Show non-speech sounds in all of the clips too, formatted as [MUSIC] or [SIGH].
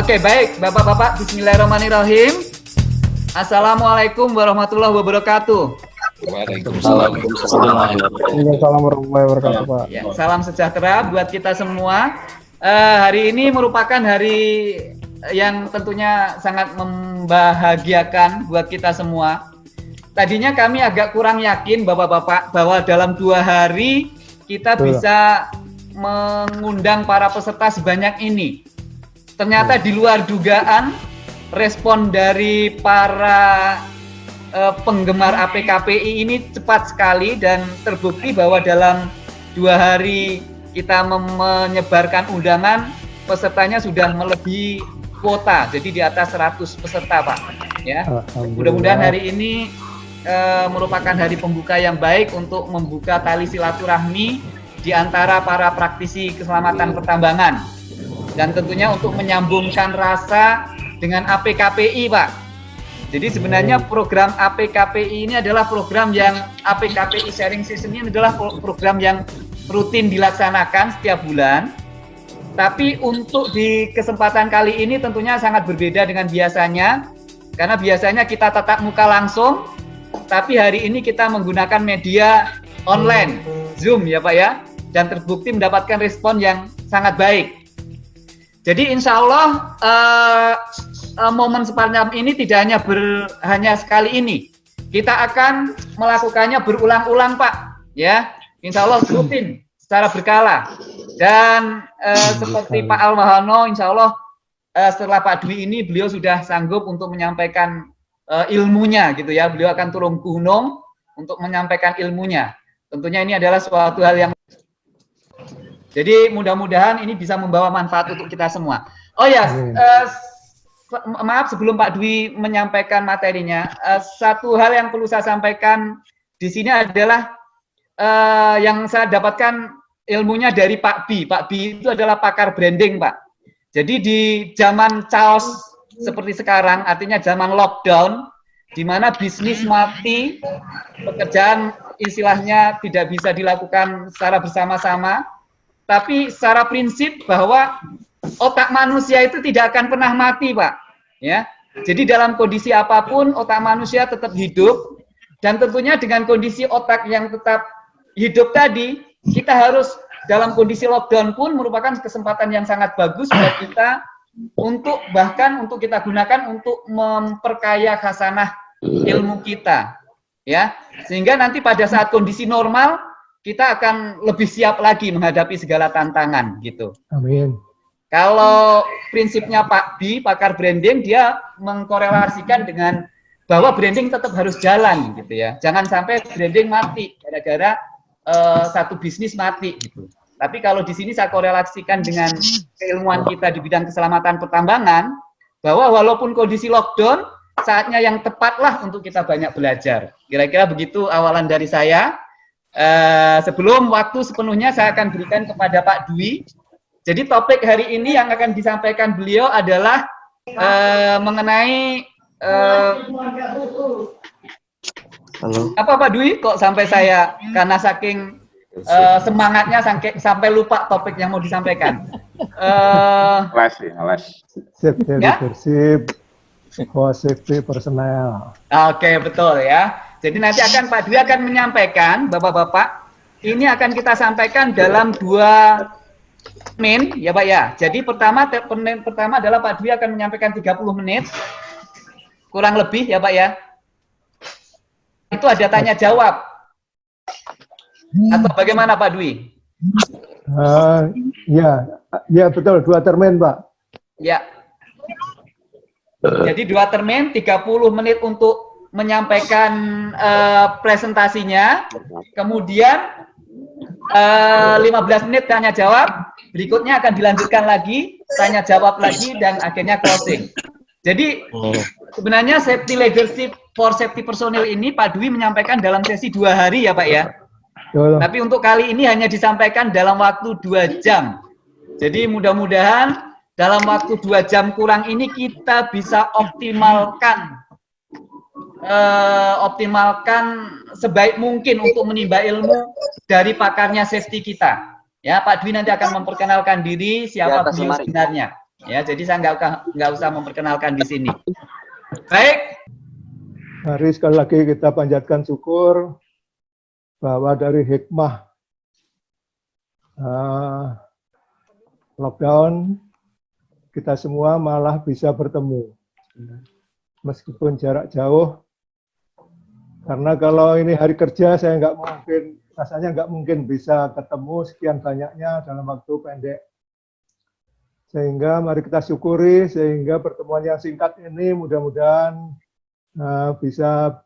Oke, baik, Bapak-bapak, bismillahirrahmanirrahim. Assalamualaikum warahmatullahi wabarakatuh. Waalaikumsalam warahmatullahi wabarakatuh, Pak. Ya, salam sejahtera buat kita semua. Eh, hari ini merupakan hari yang tentunya sangat membahagiakan buat kita semua. Tadinya kami agak kurang yakin Bapak-bapak bahwa dalam dua hari kita Betul. bisa mengundang para peserta sebanyak ini. Ternyata di luar dugaan respon dari para eh, penggemar APKPI ini cepat sekali dan terbukti bahwa dalam dua hari kita menyebarkan undangan pesertanya sudah melebihi kuota. Jadi di atas 100 peserta Pak. Ya. Mudah-mudahan hari ini eh, merupakan hari pembuka yang baik untuk membuka tali silaturahmi di antara para praktisi keselamatan pertambangan dan tentunya untuk menyambungkan rasa dengan APKPI Pak jadi sebenarnya program APKPI ini adalah program yang APKPI Sharing Season ini adalah pro- program yang rutin dilaksanakan setiap bulan. Tapi untuk di kesempatan kali ini tentunya sangat berbeda dengan biasanya. Karena biasanya kita tatap muka langsung, tapi hari ini kita menggunakan media online, Zoom ya Pak ya. Dan terbukti mendapatkan respon yang sangat baik. Jadi insya Allah eh, eh, momen semacam ini tidak hanya ber, hanya sekali ini. Kita akan melakukannya berulang-ulang Pak, ya. Insya Allah rutin secara berkala. Dan eh, seperti Pak Almahano, insya Allah eh, setelah Pak Dwi ini beliau sudah sanggup untuk menyampaikan eh, ilmunya gitu ya. Beliau akan turun gunung untuk menyampaikan ilmunya. Tentunya ini adalah suatu hal yang jadi mudah-mudahan ini bisa membawa manfaat untuk kita semua. Oh ya, eh, se- maaf sebelum Pak Dwi menyampaikan materinya, eh, satu hal yang perlu saya sampaikan di sini adalah eh, yang saya dapatkan ilmunya dari Pak Bi. Pak Bi itu adalah pakar branding, Pak. Jadi di zaman chaos seperti sekarang, artinya zaman lockdown, di mana bisnis mati, pekerjaan istilahnya tidak bisa dilakukan secara bersama-sama, tapi secara prinsip bahwa otak manusia itu tidak akan pernah mati, Pak. Ya. Jadi dalam kondisi apa pun otak manusia tetap hidup dan tentunya dengan kondisi otak yang tetap hidup tadi, kita harus dalam kondisi lockdown pun merupakan kesempatan yang sangat bagus buat kita untuk bahkan untuk kita gunakan untuk memperkaya khasanah ilmu kita. Ya. Sehingga nanti pada saat kondisi normal kita akan lebih siap lagi menghadapi segala tantangan gitu. Amin. Kalau prinsipnya Pak Bi, pakar branding, dia mengkorelasikan dengan bahwa branding tetap harus jalan gitu ya. Jangan sampai branding mati gara-gara eh, satu bisnis mati gitu. Tapi kalau di sini saya korelasikan dengan keilmuan kita di bidang keselamatan pertambangan, bahwa walaupun kondisi lockdown, saatnya yang tepatlah untuk kita banyak belajar. Kira-kira begitu awalan dari saya. Eh, sebelum waktu sepenuhnya saya akan berikan kepada Pak Dwi. Jadi topik hari ini yang akan disampaikan beliau adalah eh, mengenai eh, Halo. apa Pak Dwi kok sampai saya karena saking eh, semangatnya sampai sampai lupa topik yang mau disampaikan. Eh, Les ya, les. Safety leadership, for safety personnel. Oke betul ya. Jadi nanti akan Pak Dwi akan menyampaikan bapak-bapak ini akan kita sampaikan dalam dua min ya Pak ya. Jadi pertama pertama adalah Pak Dwi akan menyampaikan 30 menit kurang lebih ya Pak ya. Itu ada tanya jawab. Atau bagaimana Pak Dwi? Eh, ya, ya betul dua termin, Pak. Ya. Jadi dua termin 30 menit untuk menyampaikan eh, presentasinya, kemudian eh, 15 menit tanya jawab, berikutnya akan dilanjutkan lagi tanya jawab lagi dan akhirnya closing. Jadi sebenarnya safety leadership for safety personil ini Pak Dwi menyampaikan dalam sesi dua hari ya Pak ya. Tapi untuk kali ini hanya disampaikan dalam waktu dua jam. Jadi mudah-mudahan dalam waktu dua jam kurang ini kita bisa optimalkan eh, optimalkan sebaik mungkin untuk menimba ilmu dari pakarnya safety kita. Ya, Pak Dwi nanti akan memperkenalkan diri siapa atas beliau sebenarnya. Ya, jadi saya nggak usah nggak usah memperkenalkan di sini. Baik, Mari sekali lagi kita panjatkan syukur bahwa dari hikmah uh, lockdown kita semua malah bisa bertemu meskipun jarak jauh karena kalau ini hari kerja saya nggak mungkin rasanya nggak mungkin bisa ketemu sekian banyaknya dalam waktu pendek sehingga mari kita syukuri sehingga pertemuan yang singkat ini mudah-mudahan uh, bisa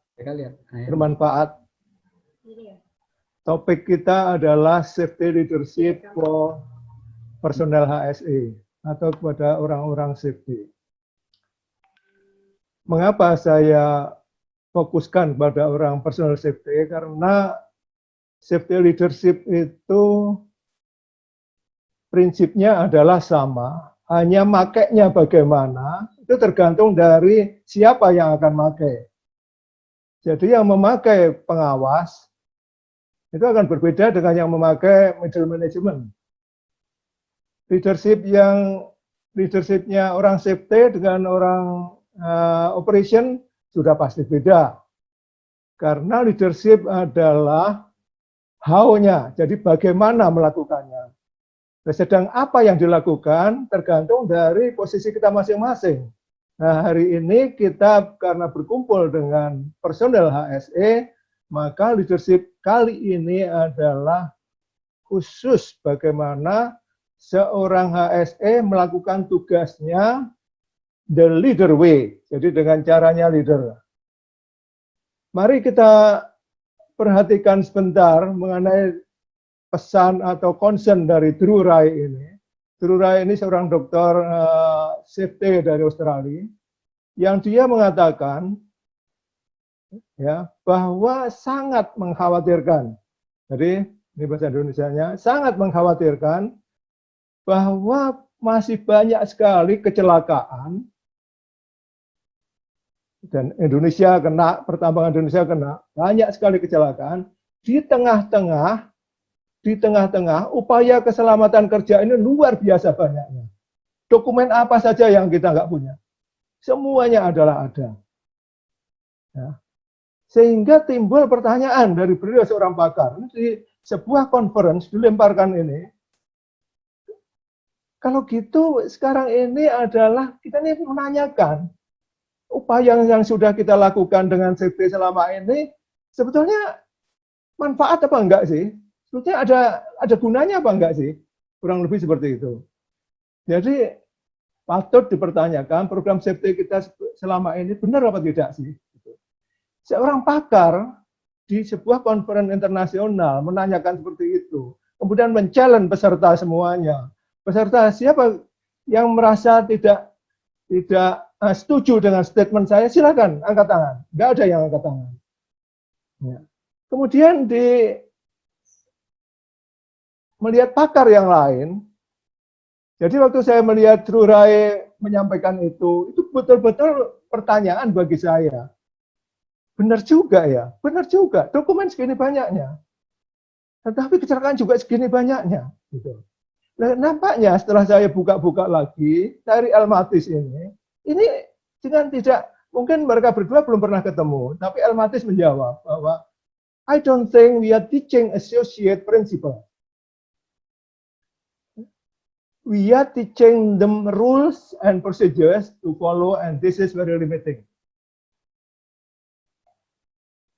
bermanfaat. Topik kita adalah safety leadership for personel HSE atau kepada orang-orang safety. Mengapa saya fokuskan pada orang personal safety? Karena safety leadership itu prinsipnya adalah sama, hanya makainya bagaimana itu tergantung dari siapa yang akan pakai. Jadi yang memakai pengawas itu akan berbeda dengan yang memakai middle management. Leadership yang leadershipnya orang safety dengan orang uh, operation sudah pasti beda. Karena leadership adalah how-nya, jadi bagaimana melakukannya. Sedang apa yang dilakukan tergantung dari posisi kita masing-masing. Nah, hari ini kita karena berkumpul dengan personel HSE, maka leadership kali ini adalah khusus bagaimana seorang HSE melakukan tugasnya the leader way. Jadi dengan caranya leader. Mari kita perhatikan sebentar mengenai pesan atau concern dari Drew Rai ini. Drew Rai ini seorang dokter uh, safety dari Australia yang dia mengatakan ya bahwa sangat mengkhawatirkan. Jadi ini bahasa Indonesia-nya sangat mengkhawatirkan bahwa masih banyak sekali kecelakaan dan Indonesia kena, pertambangan Indonesia kena, banyak sekali kecelakaan di tengah-tengah di tengah-tengah upaya keselamatan kerja ini luar biasa banyaknya. Dokumen apa saja yang kita nggak punya? Semuanya adalah ada. Ya. Sehingga timbul pertanyaan dari beliau seorang pakar. Di sebuah conference dilemparkan ini. Kalau gitu sekarang ini adalah kita ini menanyakan upaya yang sudah kita lakukan dengan CV selama ini sebetulnya manfaat apa enggak sih? sebetulnya ada ada gunanya apa enggak sih? Kurang lebih seperti itu. Jadi patut dipertanyakan program safety kita selama ini benar apa tidak sih? Seorang pakar di sebuah konferensi internasional menanyakan seperti itu, kemudian men-challenge peserta semuanya. Peserta siapa yang merasa tidak tidak uh, setuju dengan statement saya, silakan angkat tangan. Enggak ada yang angkat tangan. Ya. Kemudian di melihat pakar yang lain. Jadi waktu saya melihat Drew Rai menyampaikan itu, itu betul-betul pertanyaan bagi saya. Benar juga ya, benar juga. Dokumen segini banyaknya. Tetapi kecelakaan juga segini banyaknya. Gitu. Nah, nampaknya setelah saya buka-buka lagi dari Elmatis ini, ini dengan tidak mungkin mereka berdua belum pernah ketemu, tapi Elmatis menjawab bahwa I don't think we are teaching associate principle we are teaching them rules and procedures to follow and this is very limiting.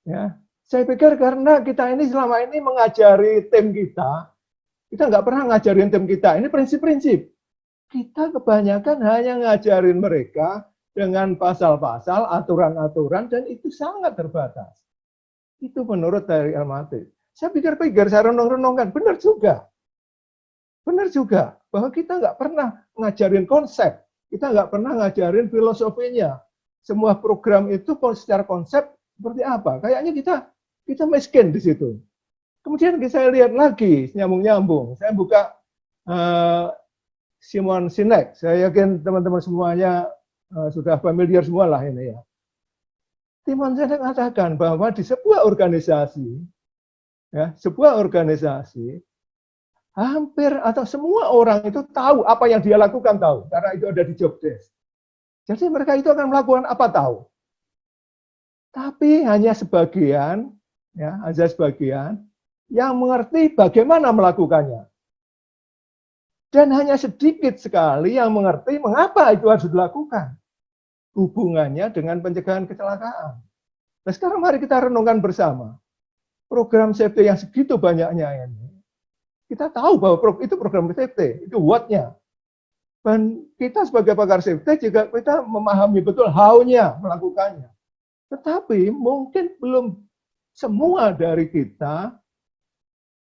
Ya, saya pikir karena kita ini selama ini mengajari tim kita, kita nggak pernah ngajarin tim kita. Ini prinsip-prinsip. Kita kebanyakan hanya ngajarin mereka dengan pasal-pasal, aturan-aturan, dan itu sangat terbatas. Itu menurut dari Almaty. Saya pikir-pikir, saya renung-renungkan, benar juga. Benar juga bahwa kita nggak pernah ngajarin konsep, kita nggak pernah ngajarin filosofinya. Semua program itu secara konsep seperti apa? Kayaknya kita kita miskin di situ. Kemudian saya lihat lagi nyambung-nyambung. Saya buka uh, Simon Sinek. Saya yakin teman-teman semuanya uh, sudah familiar semua lah ini ya. Simon Sinek katakan bahwa di sebuah organisasi, ya, sebuah organisasi hampir atau semua orang itu tahu apa yang dia lakukan tahu karena itu ada di job desk. Jadi mereka itu akan melakukan apa tahu. Tapi hanya sebagian, ya, hanya sebagian yang mengerti bagaimana melakukannya. Dan hanya sedikit sekali yang mengerti mengapa itu harus dilakukan. Hubungannya dengan pencegahan kecelakaan. Nah sekarang mari kita renungkan bersama. Program safety yang segitu banyaknya ini, kita tahu bahwa itu program safety, itu what-nya. Dan kita sebagai pakar safety juga kita memahami betul how-nya melakukannya. Tetapi mungkin belum semua dari kita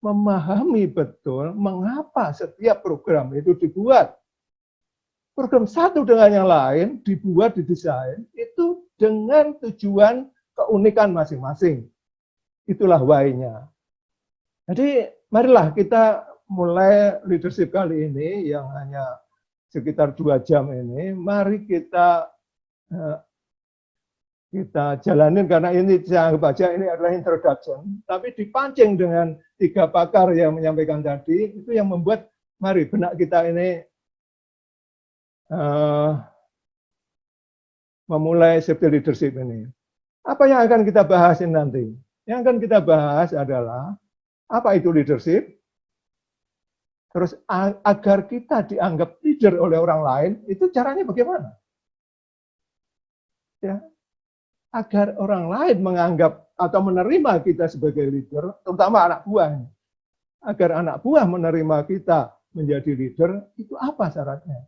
memahami betul mengapa setiap program itu dibuat. Program satu dengan yang lain dibuat, didesain, itu dengan tujuan keunikan masing-masing. Itulah why-nya. Jadi marilah kita mulai leadership kali ini yang hanya sekitar dua jam ini, mari kita eh, kita jalanin karena ini saya anggap ini adalah introduction, tapi dipancing dengan tiga pakar yang menyampaikan tadi, itu yang membuat mari benak kita ini uh, memulai safety leadership ini. Apa yang akan kita bahas ini nanti? Yang akan kita bahas adalah apa itu leadership, terus agar kita dianggap leader oleh orang lain, itu caranya bagaimana? Ya, agar orang lain menganggap atau menerima kita sebagai leader, terutama anak buah. Agar anak buah menerima kita menjadi leader, itu apa syaratnya?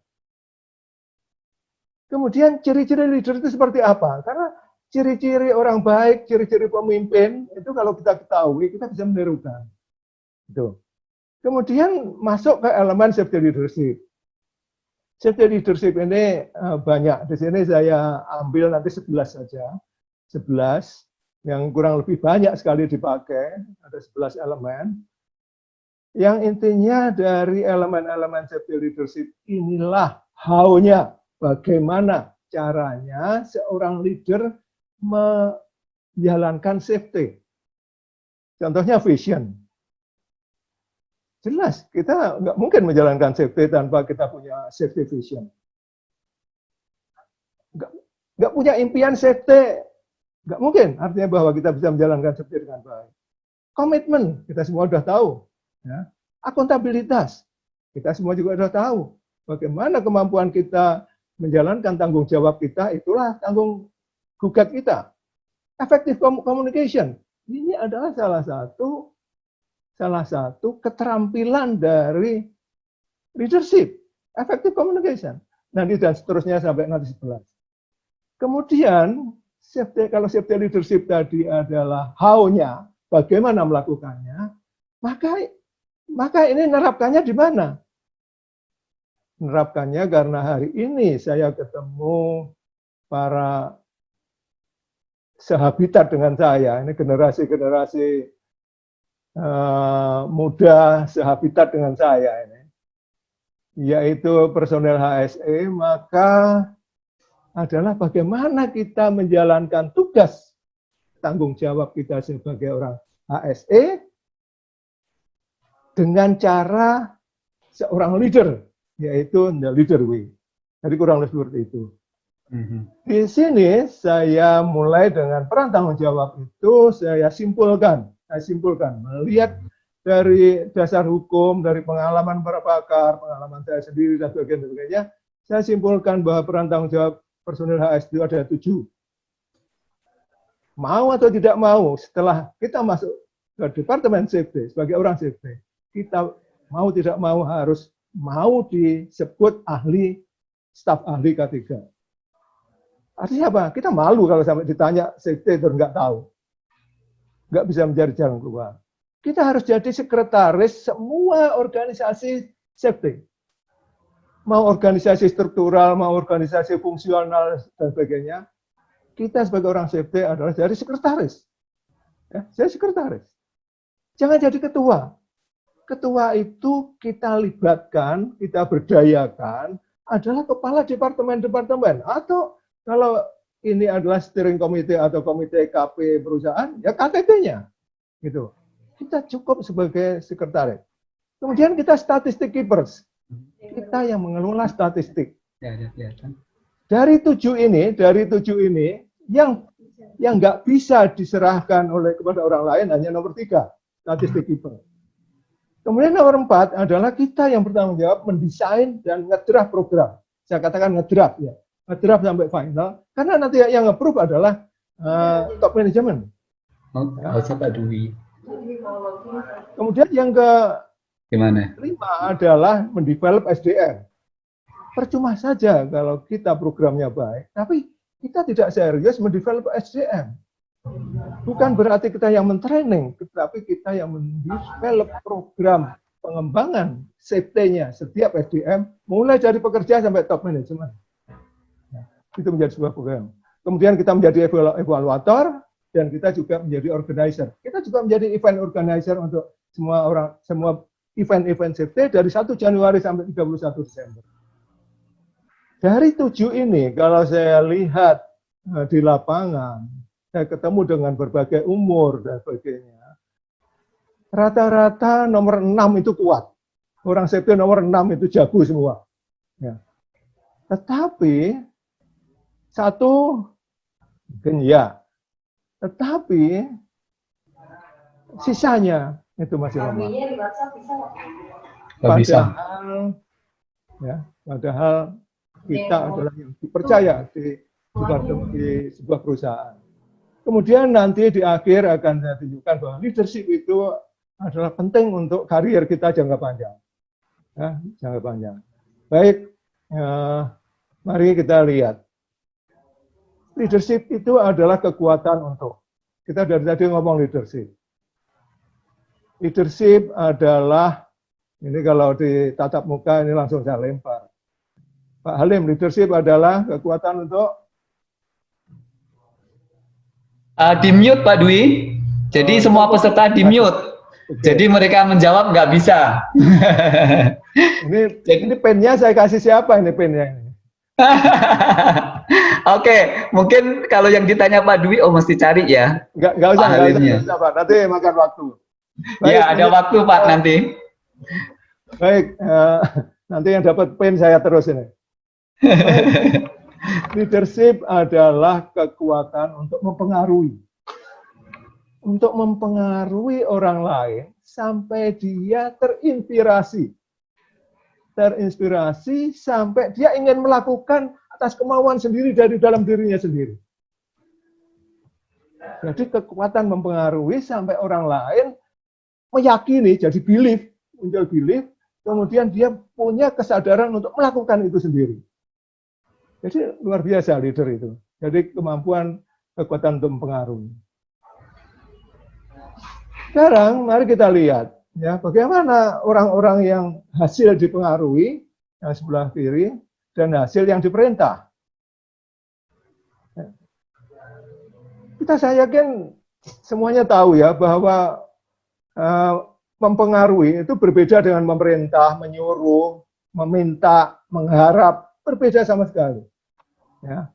Kemudian ciri-ciri leader itu seperti apa? Karena ciri-ciri orang baik, ciri-ciri pemimpin, itu kalau kita ketahui, kita bisa menirukan. Itu. Kemudian masuk ke elemen safety leadership. Safety leadership ini uh, banyak. Di sini saya ambil nanti 11 saja. 11 yang kurang lebih banyak sekali dipakai. Ada 11 elemen. Yang intinya dari elemen-elemen safety leadership inilah how-nya. Bagaimana caranya seorang leader menjalankan safety. Contohnya vision. Jelas, kita nggak mungkin menjalankan safety tanpa kita punya safety vision. Nggak, nggak punya impian safety, nggak mungkin. Artinya bahwa kita bisa menjalankan safety dengan baik. Komitmen, kita semua sudah tahu. Ya. Akuntabilitas, kita semua juga sudah tahu. Bagaimana kemampuan kita menjalankan tanggung jawab kita, itulah tanggung gugat kita. Effective communication. Ini adalah salah satu salah satu keterampilan dari leadership, effective communication. Nanti dan seterusnya sampai nanti 11. Kemudian safety, kalau safety leadership tadi adalah how-nya, bagaimana melakukannya, maka maka ini nerapkannya di mana? Nerapkannya karena hari ini saya ketemu para sehabitat dengan saya. Ini generasi-generasi uh, muda sehabitat dengan saya ini, yaitu personel HSE, maka adalah bagaimana kita menjalankan tugas tanggung jawab kita sebagai orang HSE dengan cara seorang leader, yaitu the leader way. Jadi kurang lebih seperti itu. Mhm. Di sini saya mulai dengan peran tanggung jawab itu saya simpulkan, saya simpulkan melihat dari dasar hukum, dari pengalaman para pakar, pengalaman saya sendiri dan sebagainya, saya simpulkan bahwa peran tanggung jawab personil HS itu ada tujuh. Mau atau tidak mau, setelah kita masuk ke departemen safety sebagai orang safety, kita mau tidak mau harus mau disebut ahli staf ahli K3 Artinya apa? Kita malu kalau sampai ditanya safety terus nggak tahu. Nggak bisa mencari jalan keluar. Kita harus jadi sekretaris semua organisasi safety. Mau organisasi struktural, mau organisasi fungsional, dan sebagainya. Kita sebagai orang safety adalah jadi sekretaris. Ya, saya sekretaris. Jangan jadi ketua. Ketua itu kita libatkan, kita berdayakan, adalah kepala departemen-departemen atau kalau ini adalah steering committee atau komite KP perusahaan, ya KTT-nya. Gitu. Kita cukup sebagai sekretaris. Kemudian kita statistik keepers. Kita yang mengelola statistik. Ya, ya. Dari tujuh ini, dari tujuh ini, yang yang nggak bisa diserahkan oleh kepada orang lain hanya nomor tiga, statistik keeper. Kemudian nomor empat adalah kita yang bertanggung jawab mendesain dan ngedraft program. Saya katakan ngedraft ya, ngedraft sampai final. Karena nanti yang approve adalah uh, top management. Oh, ya. Pak Dwi. Kemudian yang ke Gimana? lima adalah mendevelop SDM. Percuma saja kalau kita programnya baik, tapi kita tidak serius mendevelop SDM. Bukan berarti kita yang mentraining, tetapi kita yang mendevelop program pengembangan safety-nya setiap SDM, mulai dari pekerja sampai top management. Nah, itu menjadi sebuah program. Kemudian kita menjadi evaluator, dan kita juga menjadi organizer. Kita juga menjadi event organizer untuk semua orang, semua event-event safety dari 1 Januari sampai 31 Desember. Dari tujuh ini, kalau saya lihat eh, di lapangan, saya ketemu dengan berbagai umur dan sebagainya. Rata-rata nomor enam itu kuat. Orang safety nomor enam itu jago semua. Ya. Tetapi, satu, mungkin ya. Tetapi, sisanya itu masih lemah. Padahal, ya, padahal kita adalah yang dipercaya di, di sebuah perusahaan. Kemudian nanti di akhir akan saya tunjukkan bahwa leadership itu adalah penting untuk karier kita jangka panjang. Ya, jangka panjang. Baik, ya, mari kita lihat. Leadership itu adalah kekuatan untuk. Kita dari tadi ngomong leadership. Leadership adalah, ini kalau di tatap muka ini langsung saya lempar Pak Halim, leadership adalah kekuatan untuk uh, di mute Pak Dwi. Jadi oh, semua peserta di mute. Okay. Jadi mereka menjawab nggak bisa. [LAUGHS] ini Jadi, ini pennya saya kasih siapa ini pennya? [LAUGHS] Oke, okay, mungkin kalau yang ditanya Pak Dwi, oh mesti cari ya. Nggak, nggak usah, nggak usah, usah, Pak. Nanti makan waktu. Baik, ya, ada waktu Pak nanti. Baik, uh, nanti yang dapat pen saya terus ini. [LAUGHS] Leadership adalah kekuatan untuk mempengaruhi. Untuk mempengaruhi orang lain sampai dia terinspirasi. Terinspirasi sampai dia ingin melakukan atas kemauan sendiri dari dalam dirinya sendiri. Jadi kekuatan mempengaruhi sampai orang lain meyakini, jadi belief, muncul belief, kemudian dia punya kesadaran untuk melakukan itu sendiri. Jadi luar biasa leader itu. Jadi kemampuan kekuatan untuk mempengaruhi. Sekarang mari kita lihat ya bagaimana orang-orang yang hasil dipengaruhi yang sebelah kiri dan hasil yang diperintah. Kita saya yakin semuanya tahu ya bahwa mempengaruhi itu berbeda dengan memerintah, menyuruh, meminta, mengharap, berbeda sama sekali. Ya.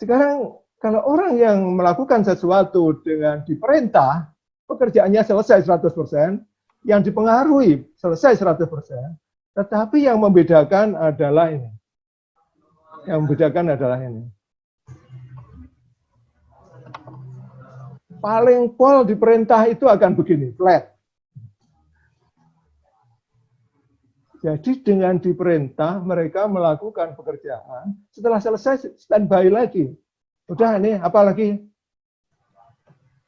Sekarang kalau orang yang melakukan sesuatu dengan diperintah, pekerjaannya selesai 100%, yang dipengaruhi selesai 100%, tetapi yang membedakan adalah ini. Yang membedakan adalah ini. Paling pol diperintah itu akan begini, flat. Jadi dengan diperintah mereka melakukan pekerjaan, setelah selesai standby lagi. Udah ini apalagi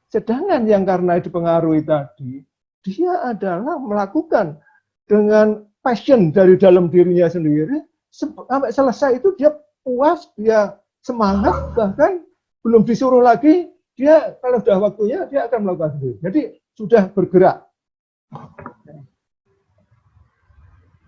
sedangkan yang karena dipengaruhi tadi, dia adalah melakukan dengan passion dari dalam dirinya sendiri, sampai selesai itu dia puas, dia semangat, bahkan belum disuruh lagi, dia kalau sudah waktunya, dia akan melakukan sendiri. Jadi sudah bergerak.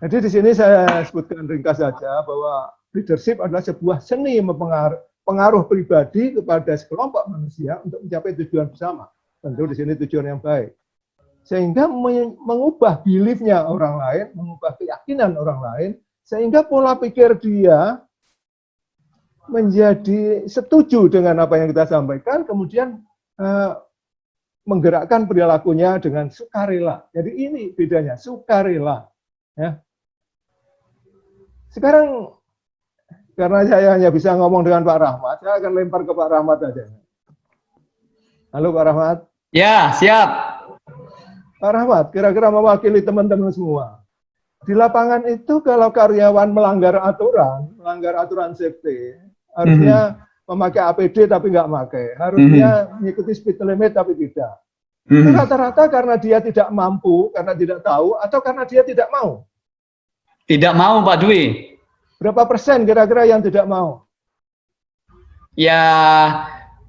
Jadi di sini saya sebutkan ringkas saja bahwa leadership adalah sebuah seni mempengaruh pengaruh pribadi kepada sekelompok manusia untuk mencapai tujuan bersama. Tentu di sini tujuan yang baik. Sehingga mengubah beliefnya orang lain, mengubah keyakinan orang lain, sehingga pola pikir dia menjadi setuju dengan apa yang kita sampaikan, kemudian uh, menggerakkan perilakunya dengan sukarela. Jadi ini bedanya, sukarela. Ya. Sekarang karena saya hanya bisa ngomong dengan Pak Rahmat, saya akan lempar ke Pak Rahmat aja. Halo Pak Rahmat. Ya, siap. Pak Rahmat, kira-kira mewakili teman-teman semua. Di lapangan itu kalau karyawan melanggar aturan, melanggar aturan safety, harusnya mm -hmm. memakai APD tapi nggak pakai, harusnya mm -hmm. mengikuti speed limit tapi tidak. Mm -hmm. Rata-rata karena dia tidak mampu, karena tidak tahu, atau karena dia tidak mau. Tidak mau Pak Dwi. Berapa persen kira-kira yang tidak mau? Ya,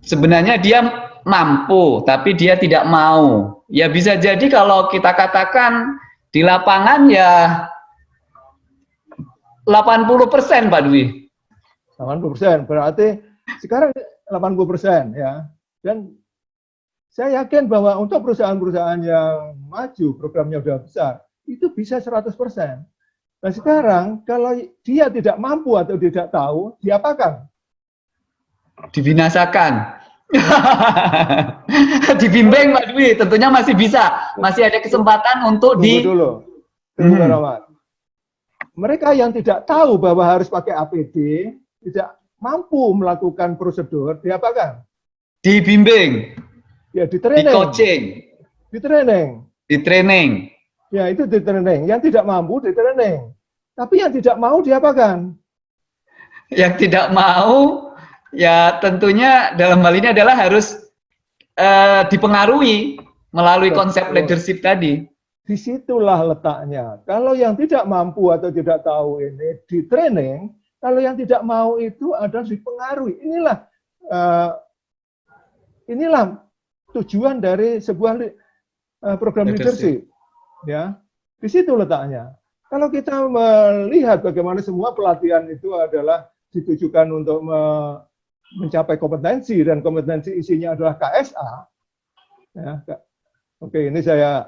sebenarnya dia mampu, tapi dia tidak mau. Ya bisa jadi kalau kita katakan di lapangan ya 80 persen Pak Dwi. 80 persen, berarti sekarang 80 persen ya. Dan saya yakin bahwa untuk perusahaan-perusahaan yang maju, programnya sudah besar, itu bisa 100 persen. Nah sekarang kalau dia tidak mampu atau tidak tahu, diapakan? Dibinasakan. [LAUGHS] Dibimbing Pak Dwi, tentunya masih bisa, masih ada kesempatan untuk Tunggu di. dulu, Tunggu hmm. Mereka yang tidak tahu bahwa harus pakai APD, tidak mampu melakukan prosedur, diapakan? Dibimbing. Ya, di training. Di coaching. Di training. Di training. Ya, itu di training. Yang tidak mampu di training. Tapi yang tidak mau diapakan? Yang tidak mau, ya tentunya dalam hal ini adalah harus uh, dipengaruhi melalui Betul. konsep leadership tadi. Di situlah letaknya. Kalau yang tidak mampu atau tidak tahu ini di training, kalau yang tidak mau itu adalah dipengaruhi. Inilah uh, inilah tujuan dari sebuah uh, program leadership. Ya, di situ letaknya. Kalau kita melihat bagaimana semua pelatihan itu adalah ditujukan untuk me mencapai kompetensi dan kompetensi isinya adalah KSA. Ya, oke, ini saya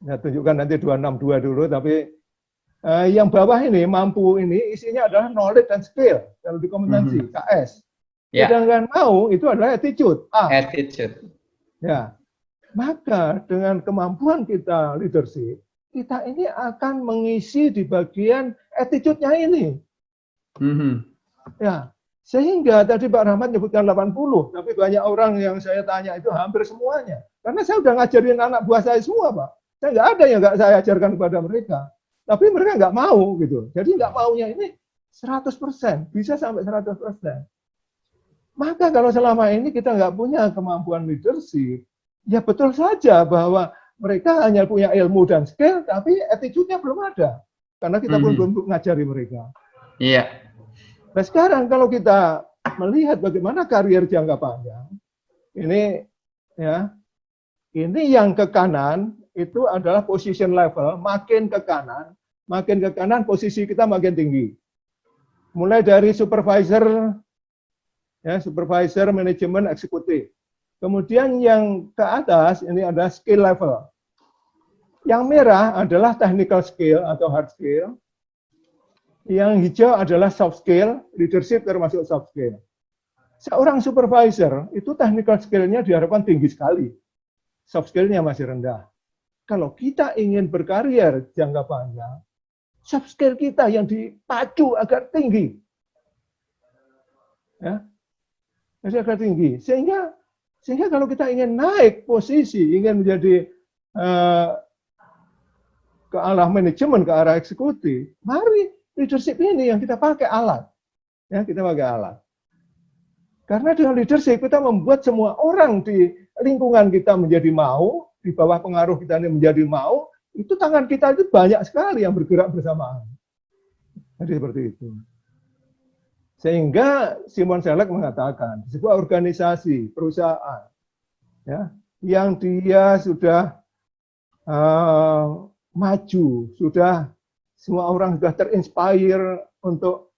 saya tunjukkan nanti 262 dulu, tapi eh, yang bawah ini mampu ini isinya adalah knowledge dan skill kalau di kompetensi mm -hmm. KS. Yeah. Sedangkan mau itu adalah attitude. A. Attitude. Ya, maka dengan kemampuan kita leadership, kita ini akan mengisi di bagian attitude-nya ini. Mm -hmm. Ya, sehingga tadi Pak Rahmat menyebutkan 80, tapi banyak orang yang saya tanya itu hampir semuanya. Karena saya sudah ngajarin anak buah saya semua, Pak. Saya nggak ada yang nggak saya ajarkan kepada mereka. Tapi mereka nggak mau gitu. Jadi nggak maunya ini 100%, bisa sampai 100%. Maka kalau selama ini kita nggak punya kemampuan leadership, ya betul saja bahwa mereka hanya punya ilmu dan skill, tapi attitude-nya belum ada. Karena kita mm -hmm. belum ngajari mereka. Iya. Nah sekarang kalau kita melihat bagaimana karier jangka panjang, ini ya, ini yang ke kanan itu adalah position level, makin ke kanan, makin ke kanan posisi kita makin tinggi. Mulai dari supervisor, ya supervisor, manajemen, eksekutif. Kemudian yang ke atas ini ada skill level. Yang merah adalah technical skill atau hard skill. Yang hijau adalah soft skill, leadership termasuk soft skill. Seorang supervisor itu technical skill-nya diharapkan tinggi sekali. Soft skill-nya masih rendah. Kalau kita ingin berkarier jangka panjang, skill kita yang dipacu agar tinggi. Ya, agar tinggi. Sehingga sehingga kalau kita ingin naik posisi, ingin menjadi uh, ke arah manajemen, ke arah eksekutif, mari leadership ini yang kita pakai alat. Ya, kita pakai alat. Karena dengan leadership kita membuat semua orang di lingkungan kita menjadi mau, di bawah pengaruh kita ini menjadi mau, itu tangan kita itu banyak sekali yang bergerak bersamaan. Jadi seperti itu. Sehingga Simon Selek mengatakan, sebuah organisasi, perusahaan, ya, yang dia sudah uh, maju, sudah semua orang sudah terinspire untuk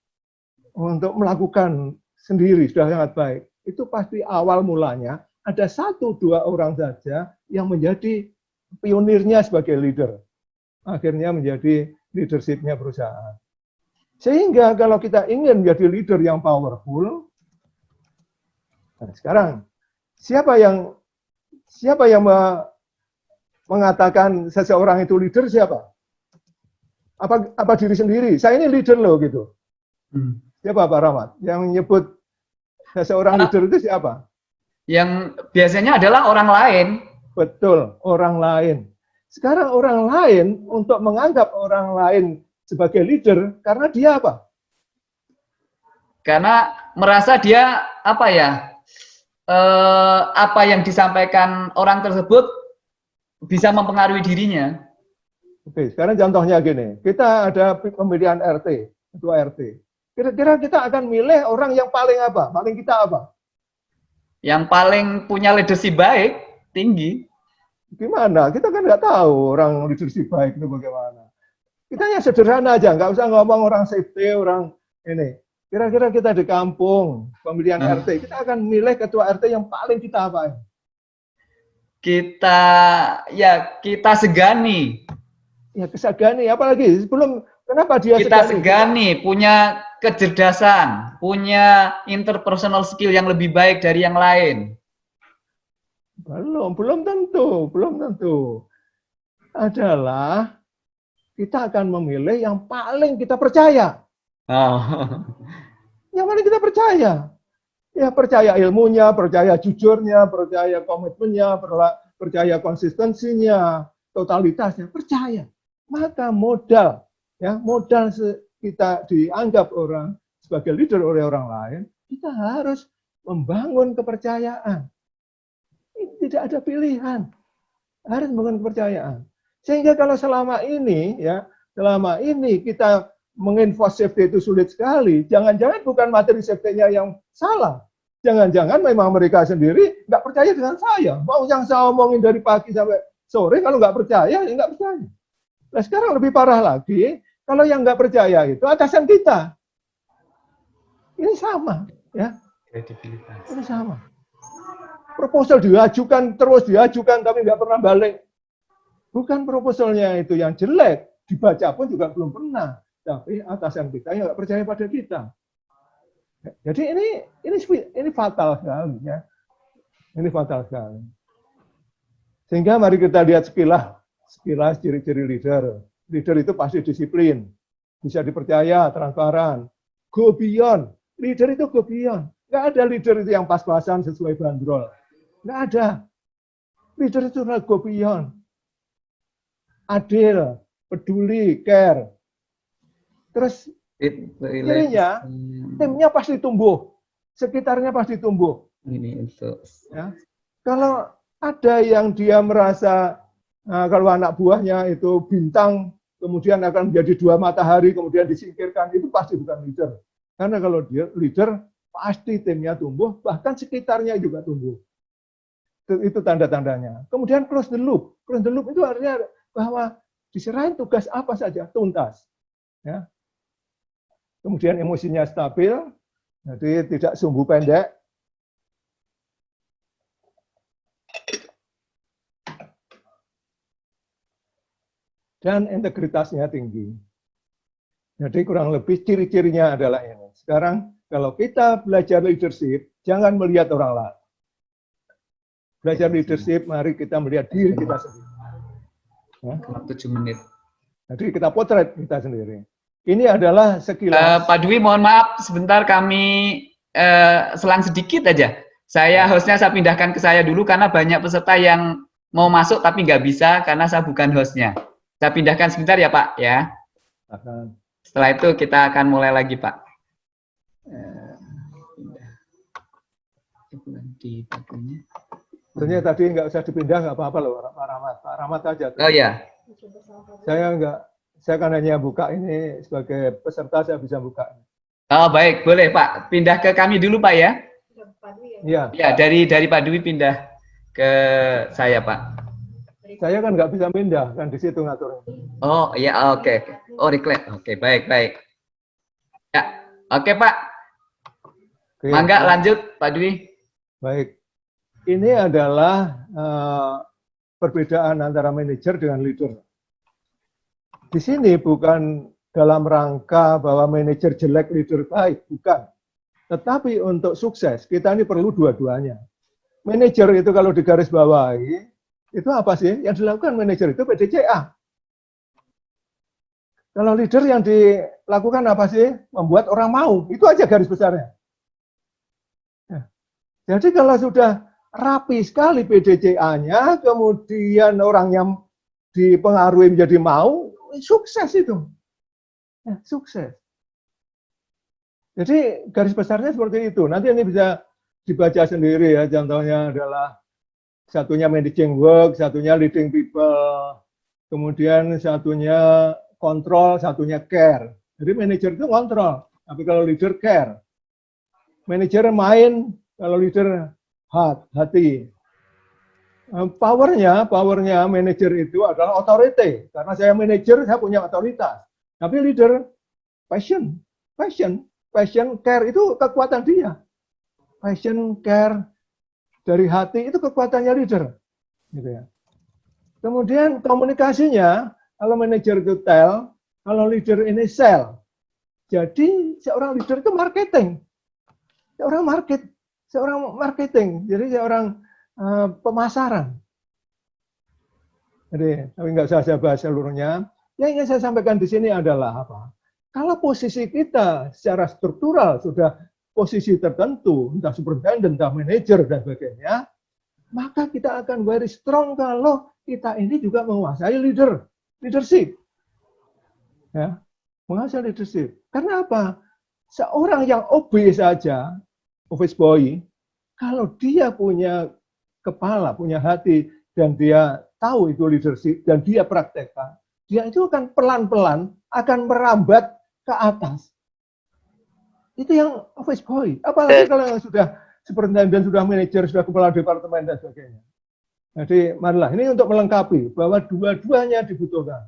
untuk melakukan sendiri sudah sangat baik. Itu pasti awal mulanya ada satu dua orang saja yang menjadi pionirnya sebagai leader. Akhirnya menjadi leadershipnya perusahaan. Sehingga kalau kita ingin menjadi leader yang powerful, nah sekarang siapa yang siapa yang me- mengatakan seseorang itu leader siapa? Apa apa diri sendiri? Saya ini leader loh gitu. Hmm. Siapa Pak Rahmat? Yang menyebut seseorang leader itu siapa? Yang biasanya adalah orang lain. Betul, orang lain. Sekarang orang lain untuk menganggap orang lain sebagai leader karena dia apa? karena merasa dia apa ya eh, apa yang disampaikan orang tersebut bisa mempengaruhi dirinya Oke, sekarang contohnya gini, kita ada pemilihan RT, ketua RT. Kira-kira kita akan milih orang yang paling apa? Paling kita apa? yang paling punya leadership baik tinggi Gimana? Kita kan nggak tahu orang leadership baik itu bagaimana. Kita yang sederhana aja, nggak usah ngomong orang safety, orang ini. Kira-kira kita di kampung, pemilihan Hmm. RT, kita akan milih ketua RT yang paling kita apa? kita ya kita segani Ya kesagani, apalagi sebelum kenapa dia kita segani punya kecerdasan punya interpersonal skill yang lebih baik dari yang lain Belum, belum tentu, belum tentu. Adalah kita akan memilih yang paling kita percaya. oh. [LAUGHS] Yang paling kita percaya. Ya percaya ilmunya, percaya jujurnya, percaya komitmennya, percaya konsistensinya, totalitasnya, percaya. Maka modal, ya modal kita dianggap orang sebagai leader oleh orang lain, kita harus membangun kepercayaan. Tidak ada pilihan. Harus membangun kepercayaan. Sehingga kalau selama ini ya, selama ini kita menginfo safety itu sulit sekali, jangan-jangan bukan materi safety-nya yang salah. Jangan-jangan memang mereka sendiri nggak percaya dengan saya. Mau yang saya omongin dari pagi sampai sore, kalau nggak percaya, ya nggak percaya. Nah sekarang lebih parah lagi, kalau yang nggak percaya itu atasan kita. Ini sama, ya. kredibilitas Ini sama. Proposal diajukan terus diajukan tapi nggak pernah balik. Bukan proposalnya itu yang jelek, dibaca pun juga belum pernah. Tapi atasan kita yang nggak percaya pada kita. Jadi ini ini ini fatal sekali ya. Ini fatal sekali. Sehingga mari kita lihat sekilas sekilas ciri-ciri leader. Leader itu pasti disiplin, bisa dipercaya, transparan, go beyond. Leader itu go beyond. Nggak ada leader itu yang pas-pasan sesuai bandrol. Nggak ada. Leader itu adalah go beyond. Adil, peduli, care. Terus Cirinya, Hmm, timnya pasti tumbuh. Sekitarnya pasti tumbuh. ini untuk Ya. Kalau ada yang dia merasa nah, kalau anak buahnya itu bintang, kemudian akan menjadi dua matahari, kemudian disingkirkan, itu pasti bukan leader. Karena kalau dia leader, pasti timnya tumbuh, bahkan sekitarnya juga tumbuh. Itu, tanda-tandanya. Kemudian close the loop. Close the loop itu artinya bahwa diserahin tugas apa saja, tuntas. Ya. Kemudian emosinya stabil, jadi tidak sumbu pendek, dan integritasnya tinggi. Jadi kurang lebih ciri-cirinya adalah ini. Sekarang kalau kita belajar leadership, jangan melihat orang lain. Belajar leadership, mari kita melihat diri kita sendiri. Ya. tujuh menit Jadi kita potret kita sendiri. Ini adalah sekilas. Pak Dwi, mohon maaf, sebentar kami eh, selang sedikit aja. Saya hostnya saya pindahkan ke saya dulu karena banyak peserta yang mau masuk tapi nggak bisa karena saya bukan hostnya. Saya pindahkan sebentar ya Pak ya. Akan. Setelah itu kita akan mulai lagi Pak. Eh, pindah. Di bagiannya. Sebenarnya tadi nggak usah dipindah, nggak apa-apa loh, Pak Rahmat. Pak Rahmat aja. Oh ya, Saya nggak, saya kan hanya buka ini sebagai peserta, saya bisa buka. oh baik, boleh Pak. Pindah ke kami dulu Pak ya. Iya, Ya dari dari Pak Dwi pindah ke saya Pak. saya kan nggak bisa pindah, kan di situ ngaturnya. Oh iya oke. oke. Oh reclaim. Oke baik baik. Ya oke Pak. Oke. Mangga lanjut Pak Dwi. Baik. Ini adalah eh, perbedaan antara manajer dengan leader. Di sini bukan dalam rangka bahwa manajer jelek, leader baik, bukan. Tetapi untuk sukses, kita ini perlu dua-duanya. manajer itu kalau digaris bawahi, itu apa sih? Yang dilakukan manajer itu PDCA. Kalau leader yang dilakukan apa sih? Membuat orang mau. Itu aja garis besarnya. Ya. Jadi kalau sudah rapi sekali PDCA-nya, kemudian orang yang dipengaruhi menjadi mau, sukses itu. Ya, sukses. Jadi garis besarnya seperti itu. Nanti ini bisa dibaca sendiri ya. Contohnya adalah satunya managing work, satunya leading people, kemudian satunya kontrol, satunya care. Jadi manajer itu kontrol, tapi kalau leader care. Manajer main, kalau leader hat, hati. Powernya, powernya manajer itu adalah otorite. Karena saya manajer, saya punya otoritas. Tapi leader, passion, passion, passion, care itu kekuatan dia. Passion, care dari hati itu kekuatannya leader. Gitu ya. Kemudian komunikasinya, kalau manajer itu tell, kalau leader ini sell. Jadi seorang leader itu marketing. Seorang market, seorang marketing. Jadi seorang uh, pemasaran. Jadi, tapi nggak usah saya bahas seluruhnya. Yang ingin saya sampaikan di sini adalah apa? Kalau posisi kita secara struktural sudah posisi tertentu, entah superintendent, entah manajer, dan sebagainya, maka kita akan very strong kalau kita ini juga menguasai leader, leadership. Ya, menguasai leadership. Karena apa? Seorang yang OB saja, office boy, kalau dia punya kepala, punya hati, dan dia tahu itu leadership, dan dia praktekkan, dia itu akan pelan-pelan akan merambat ke atas. Itu yang office boy. Apalagi kalau yang sudah superintendent, sudah manajer, sudah kepala departemen dan sebagainya. Jadi marilah ini untuk melengkapi bahwa dua-duanya dibutuhkan.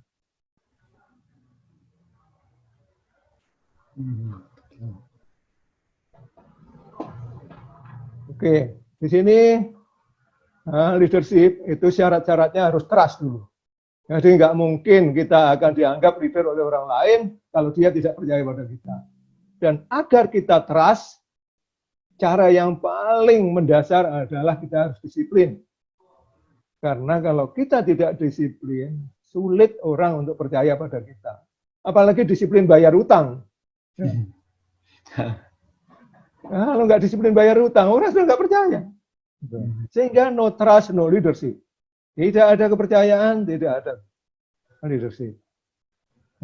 Oke, di sini leadership itu syarat-syaratnya harus trust dulu. Jadi nggak mungkin kita akan dianggap leader oleh orang lain kalau dia tidak percaya pada kita. Dan agar kita trust, cara yang paling mendasar adalah kita harus disiplin. Karena kalau kita tidak disiplin, sulit orang untuk percaya pada kita. Apalagi disiplin bayar utang. Nah, kalau nggak disiplin bayar utang, orang sudah nggak percaya. Sehingga no trust, no leadership. Tidak ada kepercayaan, tidak ada leadership.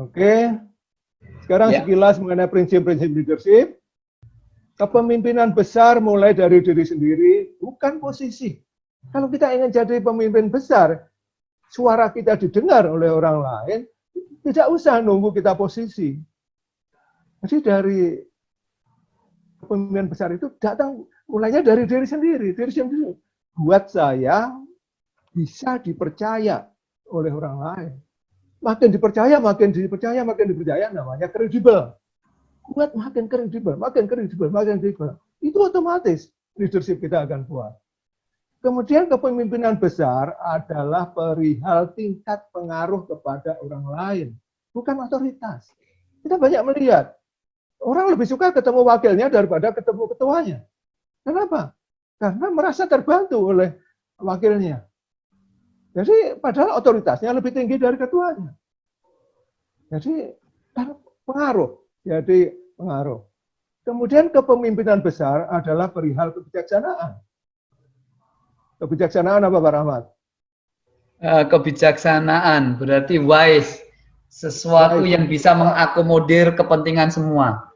Oke, sekarang ya. sekilas mengenai prinsip-prinsip leadership. Kepemimpinan besar mulai dari diri sendiri, bukan posisi. Kalau kita ingin jadi pemimpin besar, suara kita didengar oleh orang lain, tidak usah nunggu kita posisi. Jadi dari kepemimpinan besar itu datang mulainya dari diri sendiri. Diri sendiri. Buat saya bisa dipercaya oleh orang lain. Makin dipercaya, makin dipercaya, makin dipercaya namanya kredibel. Kuat makin kredibel, makin kredibel, makin kredibel. Itu otomatis leadership kita akan kuat. Kemudian kepemimpinan besar adalah perihal tingkat pengaruh kepada orang lain, bukan otoritas. Kita banyak melihat orang lebih suka ketemu wakilnya daripada ketemu ketuanya. Kenapa? Karena merasa terbantu oleh wakilnya. Jadi padahal otoritasnya lebih tinggi dari ketuanya. Jadi pengaruh. Jadi pengaruh. Kemudian kepemimpinan besar adalah perihal kebijaksanaan. Kebijaksanaan apa Pak Rahmat? Eh, kebijaksanaan berarti wise, sesuatu wise. yang bisa mengakomodir kepentingan semua.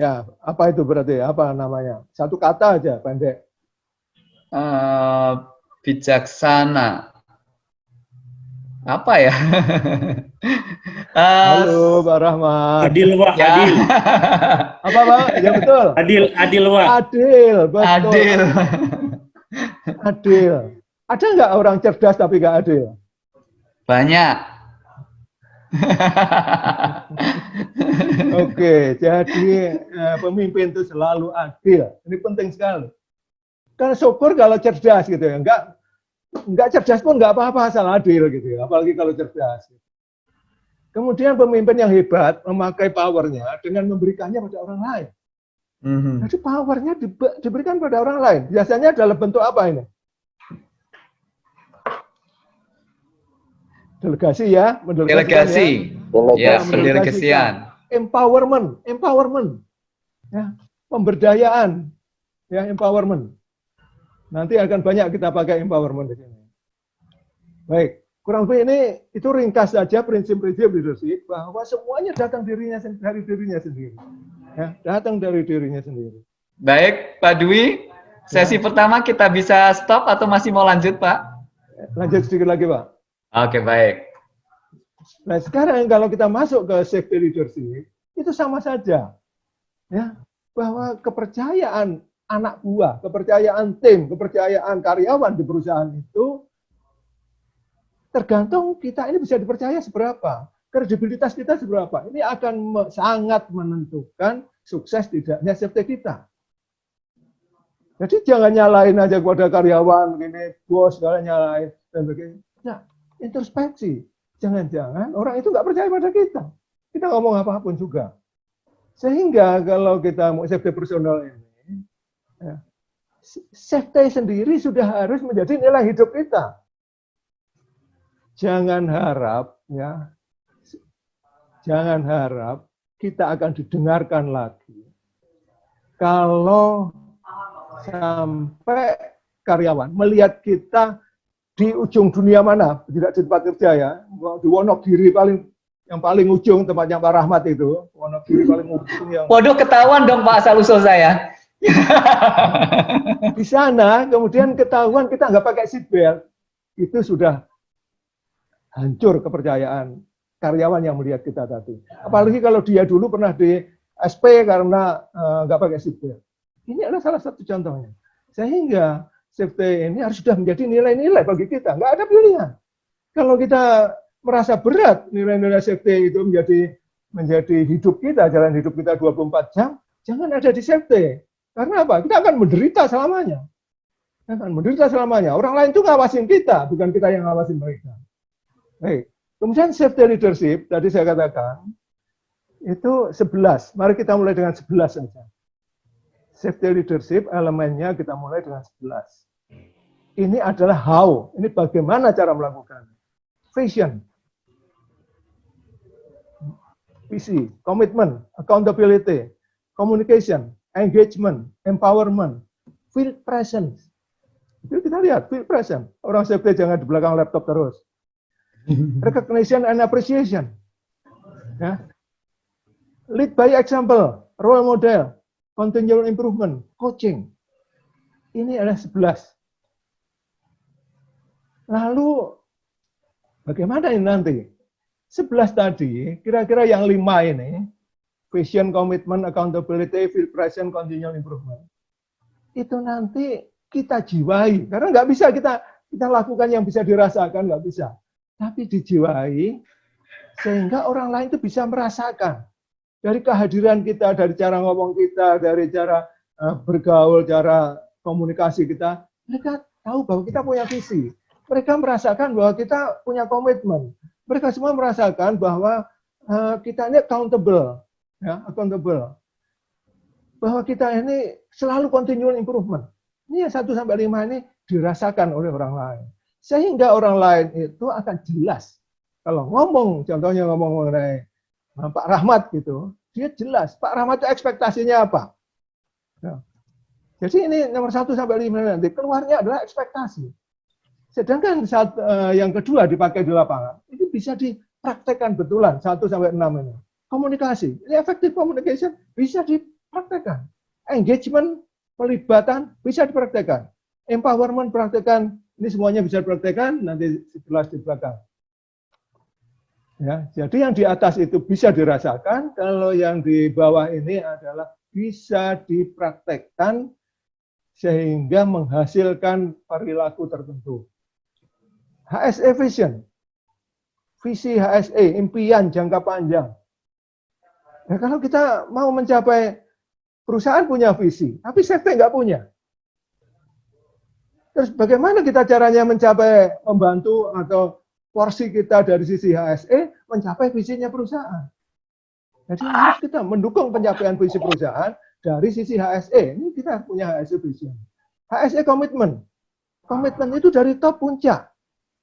Ya, apa itu berarti? Apa namanya? Satu kata aja, pendek. Uh, bijaksana apa ya? [LAUGHS] Halo Pak Rahmat. Adil Wah, ya. adil. [LAUGHS] apa Pak? Ya betul. Adil, adil Wah. Adil, betul. Adil. [LAUGHS] adil. Ada nggak orang cerdas tapi nggak adil? Banyak. [LAUGHS] Oke, jadi eh, pemimpin itu selalu adil. Ini penting sekali. Karena syukur kalau cerdas gitu ya, enggak nggak cerdas pun nggak apa-apa asal adil gitu ya, apalagi kalau cerdas. Kemudian pemimpin yang hebat memakai powernya dengan memberikannya pada orang lain. Mm-hmm. Jadi powernya di, diberikan pada orang lain. Biasanya dalam bentuk apa ini? Delegasi ya, mendelegasikan Delegasi. Ya, Ya, mendelegasikan. pendelegasian. empowerment, empowerment, ya, pemberdayaan, ya, empowerment. Nanti akan banyak kita pakai empowerment di sini. Baik, kurang lebih ini itu ringkas saja prinsip-prinsip leadership bahwa semuanya datang dirinya dari dirinya sendiri, ya, datang dari dirinya sendiri. Baik, Pak Dwi. Sesi pertama kita bisa stop atau masih mau lanjut, Pak? Lanjut sedikit lagi, Pak. Oke, baik. Nah, sekarang kalau kita masuk ke safety leadership, itu sama saja. Ya, bahwa kepercayaan anak buah, kepercayaan tim, kepercayaan karyawan di perusahaan itu tergantung kita ini bisa dipercaya seberapa, kredibilitas kita seberapa. Ini akan sangat menentukan sukses tidaknya safety kita. Jadi jangan nyalain aja kepada karyawan, gini, bos, segala nyalain, dan begini. Nah, introspeksi jangan-jangan orang itu nggak percaya pada kita. Kita ngomong apa pun juga. Sehingga kalau kita mau safety personal ini, ya, safety sendiri sudah harus menjadi nilai hidup kita. Jangan harap, ya, jangan harap kita akan didengarkan lagi. Kalau sampai karyawan melihat kita di ujung dunia mana, tidak di tempat kerja ya, di Wonogiri paling yang paling ujung tempatnya Pak Rahmat itu, Wonogiri paling ujung yang Waduh, ketahuan dong Pak asal usul saya. [LAUGHS] di sana kemudian ketahuan kita nggak pakai seat belt, itu sudah hancur kepercayaan karyawan yang melihat kita tadi. Apalagi kalau dia dulu pernah di SP karena eh, nggak pakai seat belt. Ini adalah salah satu contohnya. Sehingga safety ini harus sudah menjadi nilai-nilai bagi kita. Nggak ada pilihan. Kalau kita merasa berat nilai-nilai safety itu menjadi menjadi hidup kita, jalan hidup kita 24 jam, jangan ada di safety. Karena apa? Kita akan menderita selamanya. Kita akan menderita selamanya. Orang lain itu ngawasin kita, bukan kita yang ngawasin mereka. Baik. Kemudian safety leadership, tadi saya katakan, itu 11. Mari kita mulai dengan 11 saja. Safety leadership elemennya kita mulai dengan 11. Ini adalah how, ini bagaimana cara melakukan. Vision, visi, komitmen, accountability, communication, engagement, empowerment, field presence. Itu kita lihat, field presence. Orang safety jangan di belakang laptop terus. [LAUGHS] Recognition and appreciation. Ya. Lead by example, role model, continual improvement, coaching. Ini adalah 11. Lalu bagaimana ini nanti? 11 tadi, kira-kira yang lima ini, vision, commitment, accountability, field presence, continual improvement. Itu nanti kita jiwai, karena nggak bisa kita kita lakukan yang bisa dirasakan, nggak bisa. Tapi dijiwai, sehingga orang lain itu bisa merasakan. Dari kehadiran kita, dari cara ngomong kita, dari cara uh, bergaul, cara komunikasi kita, mereka tahu bahwa kita punya visi. Mereka merasakan bahwa kita punya komitmen. Mereka semua merasakan bahwa uh, kita ini accountable, ya, accountable. Bahwa kita ini selalu continual improvement. Ini yang 1 sampai 5 ini dirasakan oleh orang lain. Sehingga orang lain itu akan jelas. Kalau ngomong, contohnya ngomong mengenai Pak Rahmat gitu, dia jelas. Pak Rahmat itu ekspektasinya apa? Ya. Jadi ini nomor 1 sampai 5 nanti keluarnya adalah ekspektasi. Sedangkan saat uh, yang kedua dipakai di lapangan, ini bisa dipraktekkan betulan 1 sampai 6 ini. Komunikasi, ini efektif communication bisa dipraktekkan. Engagement, pelibatan bisa dipraktekkan. Empowerment praktekkan, ini semuanya bisa dipraktekkan nanti setelah di belakang. Ya, jadi yang di atas itu bisa dirasakan, kalau yang di bawah ini adalah bisa dipraktekkan sehingga menghasilkan perilaku tertentu. HSE Vision, visi HSE, impian jangka panjang. Ya, kalau kita mau mencapai perusahaan punya visi, tapi sekte nggak punya. Terus bagaimana kita caranya mencapai membantu atau porsi kita dari sisi HSE mencapai visinya perusahaan. Jadi harus kita mendukung pencapaian visi perusahaan dari sisi HSE. Ini kita punya HSE vision. HSE komitmen. Komitmen itu dari top puncak.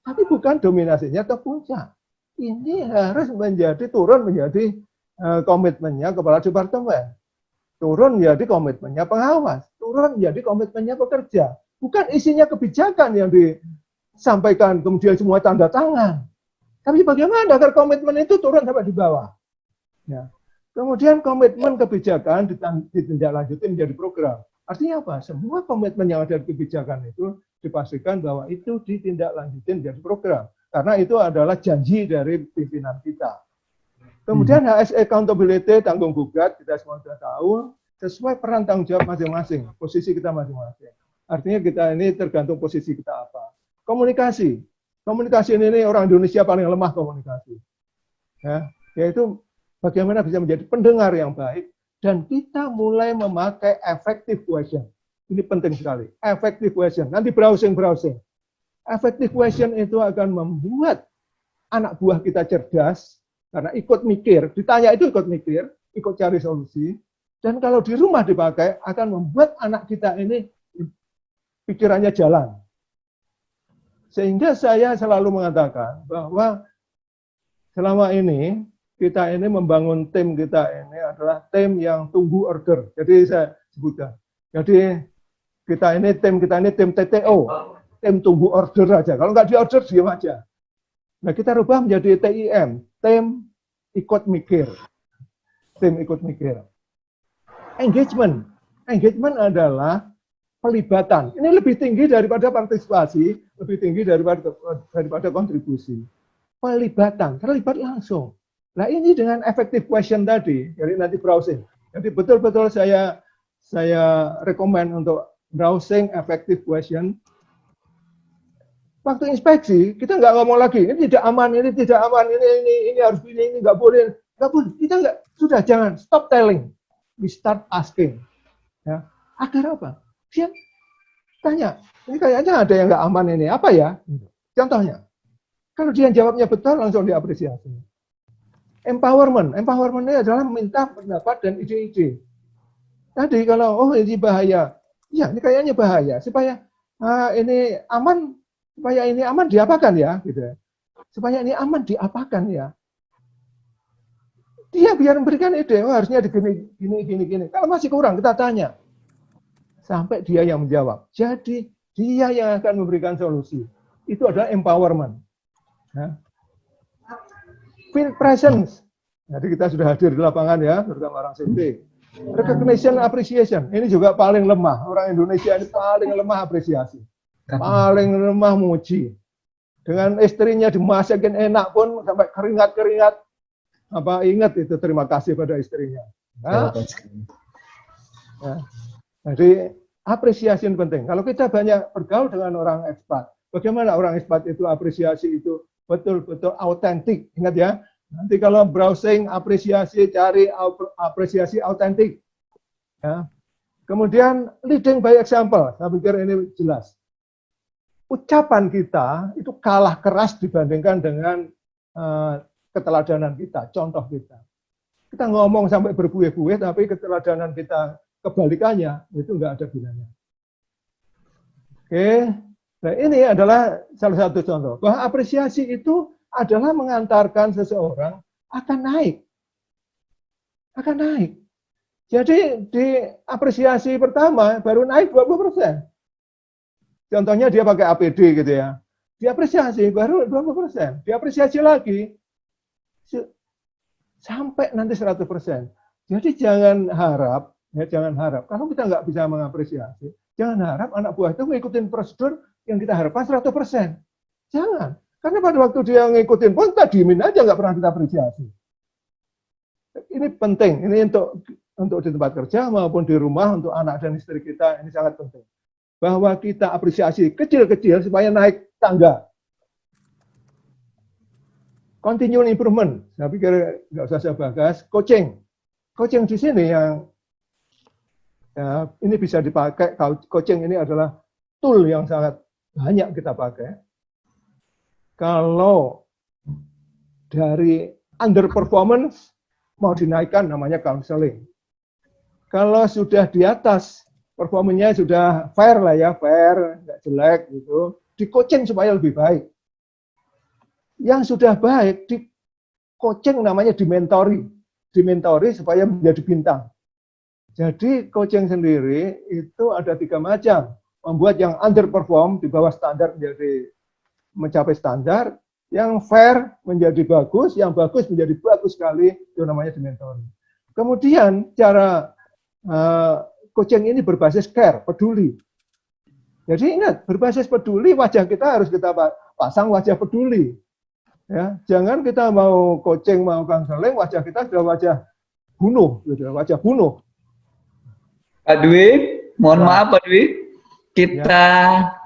Tapi bukan dominasinya top puncak. Ini harus menjadi turun menjadi uh, komitmennya kepala departemen. Turun menjadi komitmennya pengawas. Turun menjadi komitmennya pekerja. Bukan isinya kebijakan yang disampaikan kemudian semua tanda tangan. Tapi bagaimana agar komitmen itu turun sampai di bawah? Ya. Kemudian komitmen kebijakan ditindaklanjuti menjadi program. Artinya apa? Semua komitmen yang ada di kebijakan itu dipastikan bahwa itu ditindaklanjuti menjadi program. Karena itu adalah janji dari pimpinan kita. Kemudian hmm. HS accountability, tanggung gugat, kita semua sudah tahu, sesuai peran tanggung jawab masing-masing, posisi kita masing-masing. Artinya kita ini tergantung posisi kita apa. Komunikasi. Komunikasi ini orang Indonesia paling lemah komunikasi. Ya, yaitu bagaimana bisa menjadi pendengar yang baik, dan kita mulai memakai effective question. Ini penting sekali. Effective question. Nanti browsing-browsing. Effective question itu akan membuat anak buah kita cerdas, karena ikut mikir. Ditanya itu ikut mikir, ikut cari solusi. Dan kalau di rumah dipakai, akan membuat anak kita ini pikirannya jalan. Sehingga saya selalu mengatakan bahwa selama ini kita ini membangun tim kita ini adalah tim yang tunggu order. Jadi saya sebutkan. Jadi kita ini tim kita ini tim TTO, tim tunggu order aja. Kalau nggak di order diam aja. Nah kita rubah menjadi TIM, tim ikut mikir, tim ikut mikir. Engagement, engagement adalah pelibatan. Ini lebih tinggi daripada partisipasi, lebih tinggi daripada daripada kontribusi. Pelibatan, terlibat langsung. Nah ini dengan effective question tadi, jadi nanti browsing. Jadi betul-betul saya saya rekomend untuk browsing effective question. Waktu inspeksi kita nggak ngomong lagi ini tidak aman, ini tidak aman, ini ini ini harus ini ini nggak boleh, nggak boleh. Kita nggak sudah jangan stop telling, we start asking. Ya, agar apa? Dia tanya, ini kayaknya ada yang nggak aman ini, apa ya? Contohnya, kalau dia jawabnya betul langsung diapresiasi. Empowerment. Empowerment adalah meminta pendapat dan ide-ide. Tadi kalau, oh ini bahaya. Ya, ini kayaknya bahaya. Supaya uh, ini aman, supaya ini aman diapakan ya. gitu Supaya ini aman diapakan ya. Dia biar memberikan ide, oh harusnya begini, gini, gini, gini. Kalau masih kurang, kita tanya. Sampai dia yang menjawab. Jadi, dia yang akan memberikan solusi. Itu adalah empowerment. Field presence. Jadi kita sudah hadir di lapangan ya, terutama orang CP. Recognition, appreciation. Ini juga paling lemah. Orang Indonesia ini paling lemah apresiasi. Paling lemah muji. Dengan istrinya dimasakin enak pun sampai keringat-keringat. Apa ingat itu terima kasih pada istrinya. Nah, ya. Jadi apresiasi penting. Kalau kita banyak bergaul dengan orang ekspat, bagaimana orang ekspat itu apresiasi itu betul-betul autentik. Ingat ya, nanti kalau browsing apresiasi cari apresiasi autentik. Ya. Kemudian leading by example, saya pikir ini jelas. Ucapan kita itu kalah keras dibandingkan dengan uh, keteladanan kita, contoh kita. Kita ngomong sampai berbuih-buih, tapi keteladanan kita kebalikannya, itu enggak ada gunanya. Oke, Nah, ini adalah salah satu contoh bahwa apresiasi itu adalah mengantarkan seseorang akan naik. Akan naik. Jadi di apresiasi pertama baru naik 20%. Contohnya dia pakai APD gitu ya. Diapresiasi baru 20%. Diapresiasi lagi sampai nanti 100%. Jadi jangan harap, ya jangan harap. Kalau kita nggak bisa mengapresiasi, jangan harap anak buah itu mengikuti prosedur yang kita harapkan 100%. Jangan. Karena pada waktu dia ngikutin pun kita diemin aja nggak pernah kita apresiasi. Ini penting, ini untuk untuk di tempat kerja maupun di rumah untuk anak dan istri kita ini sangat penting. Bahwa kita apresiasi kecil-kecil supaya naik tangga. Continual improvement, saya pikir nggak usah saya bahas. Coaching, coaching di sini yang ya, ini bisa dipakai. Coaching ini adalah tool yang sangat banyak kita pakai. Kalau dari underperformance mau dinaikkan namanya counseling. Kalau sudah di atas performanya sudah fair lah ya, fair, nggak jelek gitu. Di coaching supaya lebih baik. Yang sudah baik di coaching namanya dimentori, dimentori supaya menjadi bintang. Jadi coaching sendiri itu ada tiga macam. Membuat yang underperform di bawah standar menjadi mencapai standar, yang fair menjadi bagus, yang bagus menjadi bagus sekali, itu namanya dimentori. Kemudian cara uh, coaching ini berbasis care, peduli. Jadi ingat, berbasis peduli wajah kita harus kita pasang wajah peduli. Ya, jangan kita mau coaching, mau konseling, wajah kita sudah wajah bunuh, gitu, wajah bunuh. Pak Dwi, mohon ya. maaf Pak Dwi, kita ya.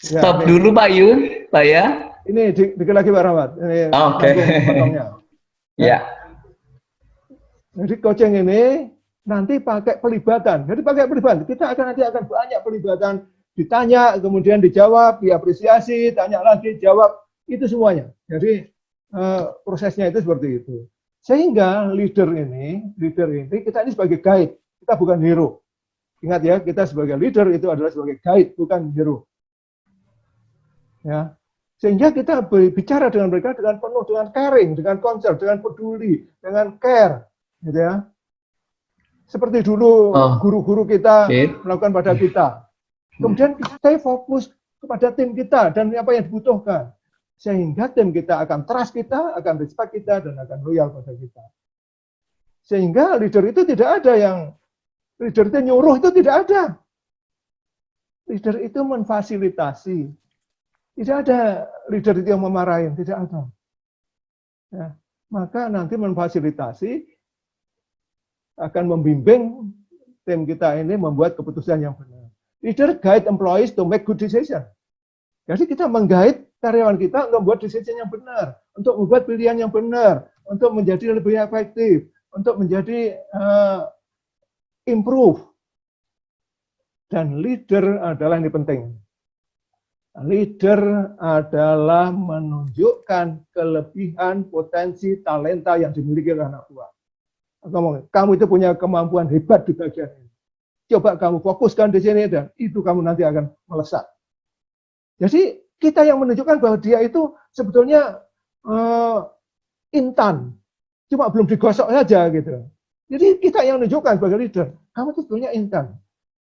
Stop ya, dulu Pak Yun, Pak ya. Ini dikit lagi Pak Rahmat. Oke. Okay. ya. [LAUGHS] ya. Jadi coaching ini nanti pakai pelibatan. Jadi pakai pelibatan, kita akan nanti akan banyak pelibatan ditanya, kemudian dijawab, diapresiasi, tanya lagi, jawab itu semuanya. Jadi uh, prosesnya itu seperti itu. Sehingga leader ini, leader ini kita ini sebagai guide, kita bukan hero. Ingat ya, kita sebagai leader itu adalah sebagai guide, bukan hero. Ya, sehingga kita bicara dengan mereka dengan penuh dengan caring, dengan concern, dengan peduli, dengan care, gitu ya. Seperti dulu oh. guru-guru oh. kita okay. melakukan pada kita. Kemudian kita fokus kepada tim kita dan apa yang dibutuhkan sehingga tim kita akan trust kita, akan respect kita, dan akan loyal pada kita. Sehingga leader itu tidak ada yang, leader itu nyuruh itu tidak ada. Leader itu memfasilitasi. Tidak ada leader itu yang memarahin, tidak ada. Ya, maka nanti memfasilitasi akan membimbing tim kita ini membuat keputusan yang benar. Leader guide employees to make good decision. Jadi kita menggait karyawan kita untuk membuat decision yang benar, untuk membuat pilihan yang benar, untuk menjadi lebih efektif, untuk menjadi uh, improve. Dan leader adalah yang penting. Leader adalah menunjukkan kelebihan, potensi, talenta yang dimiliki oleh anak buah. Kamu, itu punya kemampuan hebat di bagian ini. Coba kamu fokuskan di sini dan itu kamu nanti akan melesat. Jadi kita yang menunjukkan bahwa dia itu sebetulnya uh, intan, cuma belum digosok saja gitu. Jadi kita yang menunjukkan sebagai leader, kamu itu sebetulnya intan.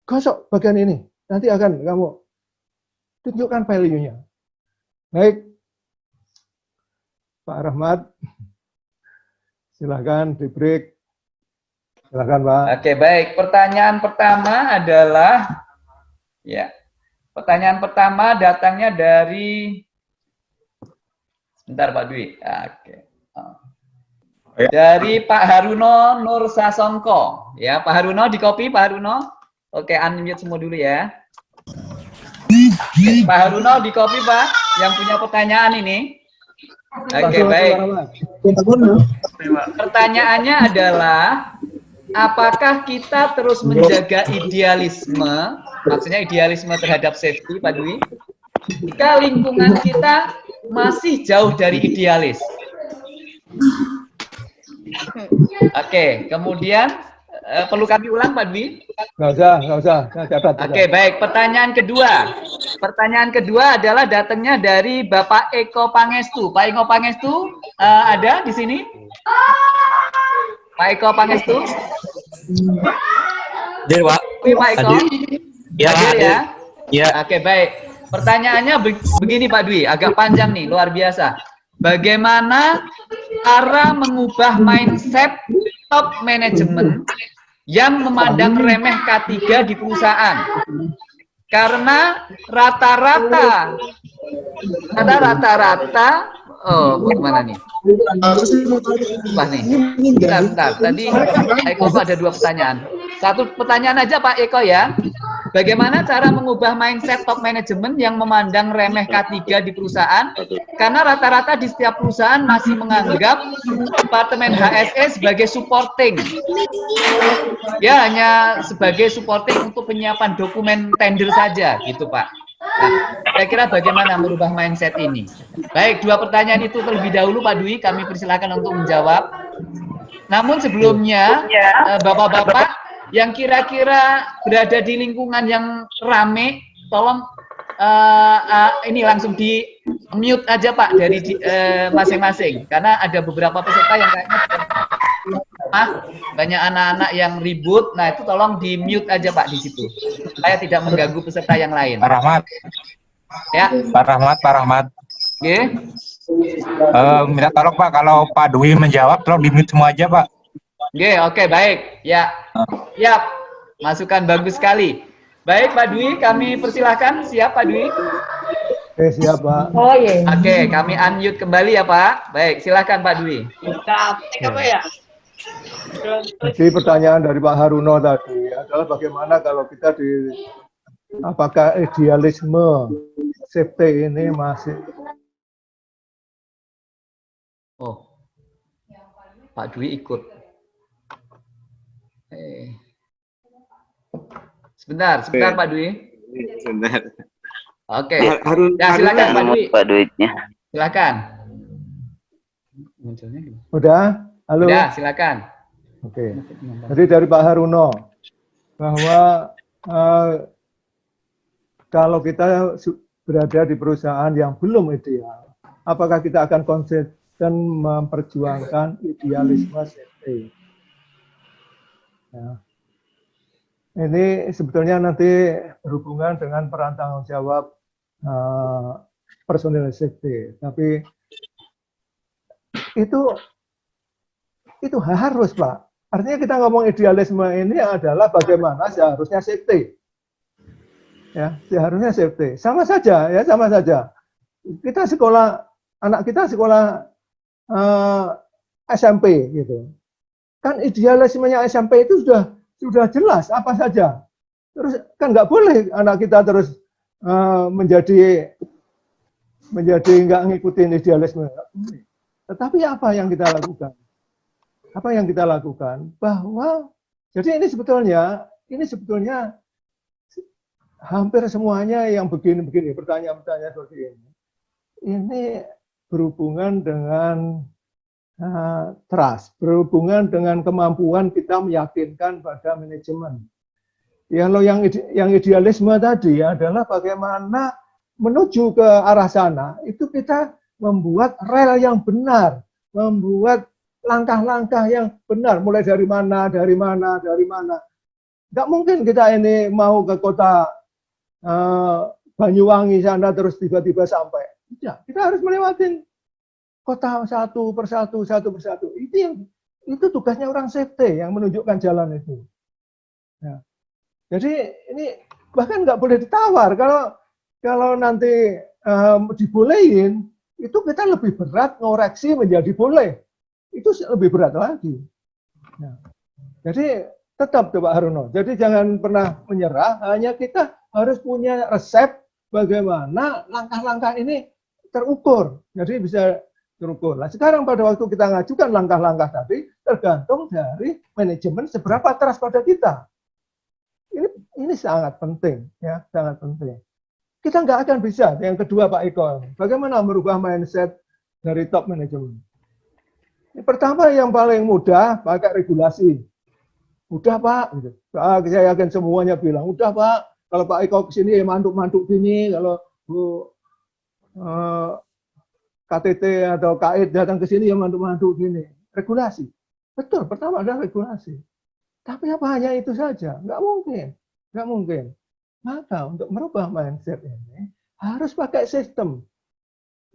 Gosok bagian ini, nanti akan kamu tunjukkan value-nya. Baik, Pak Rahmat, silakan di break. Silakan Pak. Oke baik, pertanyaan pertama adalah ya Pertanyaan pertama datangnya dari Sebentar Pak Dwi. Oke. Ya. Dari Pak Haruno Nur Sasongko. Ya, Pak Haruno di copy Pak Haruno. Oke, unmute semua dulu ya. Pak Haruno di copy Pak yang punya pertanyaan ini. Oke, baik. Pertanyaannya adalah apakah kita terus menjaga idealisme, maksudnya idealisme terhadap safety, Pak Dwi, jika lingkungan kita masih jauh dari idealis? Oke, kemudian uh, perlu kami ulang, Pak Dwi? Nggak usah, nggak usah. Oke, baik. Pertanyaan kedua. Pertanyaan kedua adalah datangnya dari Bapak Eko Pangestu. Pak Eko Pangestu uh, ada di sini? Pak Eko Pangestu? Hadir, Pak. Pak Eko? Ya, hadir ya? Ya. Oke, baik. Pertanyaannya begini Pak Dwi, agak panjang nih, luar biasa. Bagaimana cara mengubah mindset top manajemen yang memandang remeh K3 di perusahaan? Karena rata-rata, ada rata-rata Oh, bagaimana nih? Wah nih, bentar, bentar. Tadi Eko ada dua pertanyaan. Satu pertanyaan aja Pak Eko ya. Bagaimana cara mengubah mindset top manajemen yang memandang remeh K3 di perusahaan? Karena rata-rata di setiap perusahaan masih menganggap Departemen HSE sebagai supporting. Ya, hanya sebagai supporting untuk penyiapan dokumen tender saja gitu Pak. Nah, saya kira bagaimana merubah mindset ini? Baik, dua pertanyaan itu terlebih dahulu Pak Dwi, kami persilakan untuk menjawab. Namun sebelumnya, eh, Bapak-bapak, yang kira-kira berada di lingkungan yang rame, tolong uh, uh, ini langsung di mute aja Pak dari masing-masing, uh, karena ada beberapa peserta yang kayaknya ah, banyak anak-anak yang ribut. Nah itu tolong di mute aja Pak di situ, supaya tidak mengganggu peserta yang lain. Pak Rahmat. Ya. Pak Rahmat, Pak Rahmat. Oke. Okay. Uh, minta tolong Pak, kalau Pak Dwi menjawab, tolong di mute semua aja Pak. Oke, okay, oke, okay, baik. Ya, ya, masukan bagus sekali. Baik, Pak Dwi, kami persilahkan. Siap, Pak Dwi? Oke, siap, Pak. Oh, iya. Oke, okay, kami unmute kembali ya, Pak. Baik, silakan, Pak Dwi. Apa ya? Jadi pertanyaan dari Pak Haruno tadi adalah bagaimana kalau kita di apakah idealisme safety ini masih Oh, Pak Dwi ikut. Eh. Sebentar, sebentar Pak Dwi. Sebentar. Oke. Okay. Harun, ya, silakan Pak Dwi. Pak Duitnya. Silakan. Munculnya gimana? Udah? Halo. Udah, silakan. Oke. Okay. Jadi dari Pak Haruno bahwa uh, kalau kita berada di perusahaan yang belum ideal, apakah kita akan konsisten memperjuangkan idealisme safety? Ya. Ini sebetulnya nanti berhubungan dengan peran tanggung jawab uh, personil safety, tapi itu itu harus pak Artinya kita ngomong idealisme ini adalah bagaimana seharusnya safety. Ya, seharusnya safety. Sama saja ya, sama saja. Kita sekolah anak kita sekolah uh, eh, SMP gitu. Kan idealismenya SMP itu sudah sudah jelas apa saja. Terus kan nggak boleh anak kita terus uh, menjadi menjadi nggak ngikutin idealisme. Tetapi apa yang kita lakukan? Apa yang kita lakukan bahwa jadi ini sebetulnya ini sebetulnya hampir semuanya yang begini-begini pertanyaan-pertanyaan seperti ini ini berhubungan dengan uh, trust, berhubungan dengan kemampuan kita meyakinkan pada manajemen. Ya, lo yang yang idealisme tadi adalah bagaimana menuju ke arah sana itu kita membuat rel yang benar, membuat langkah-langkah yang benar, mulai dari mana, dari mana, dari mana. Nggak mungkin kita ini mau ke kota uh, Banyuwangi sana terus tiba-tiba sampai. Tidak, kita harus melewati kota satu persatu, satu persatu. Itu yang itu tugasnya orang safety yang menunjukkan jalan itu. Ya. Jadi ini bahkan nggak boleh ditawar. Kalau kalau nanti um, dibolehin, itu kita lebih berat ngoreksi menjadi boleh itu lebih berat lagi. Nah, jadi tetap Pak Haruno. Jadi jangan pernah menyerah. Hanya kita harus punya resep bagaimana langkah-langkah ini terukur. Jadi bisa terukur. Nah, sekarang pada waktu kita ngajukan langkah-langkah tadi tergantung dari manajemen seberapa teras pada kita. Ini ini sangat penting ya, sangat penting. Kita nggak akan bisa. Yang kedua Pak Eko, bagaimana merubah mindset dari top manajemen? Pertama yang paling mudah pakai regulasi. Udah Pak, gitu. Ah, saya yakin semuanya bilang, udah Pak, kalau Pak Eko ke sini ya mantuk-mantuk gini, kalau Bu eh, KTT atau KAID datang ke sini ya mantuk-mantuk gini. Regulasi. Betul, pertama adalah regulasi. Tapi apa hanya itu saja? Nggak mungkin. Nggak mungkin. Maka untuk merubah mindset ini harus pakai sistem.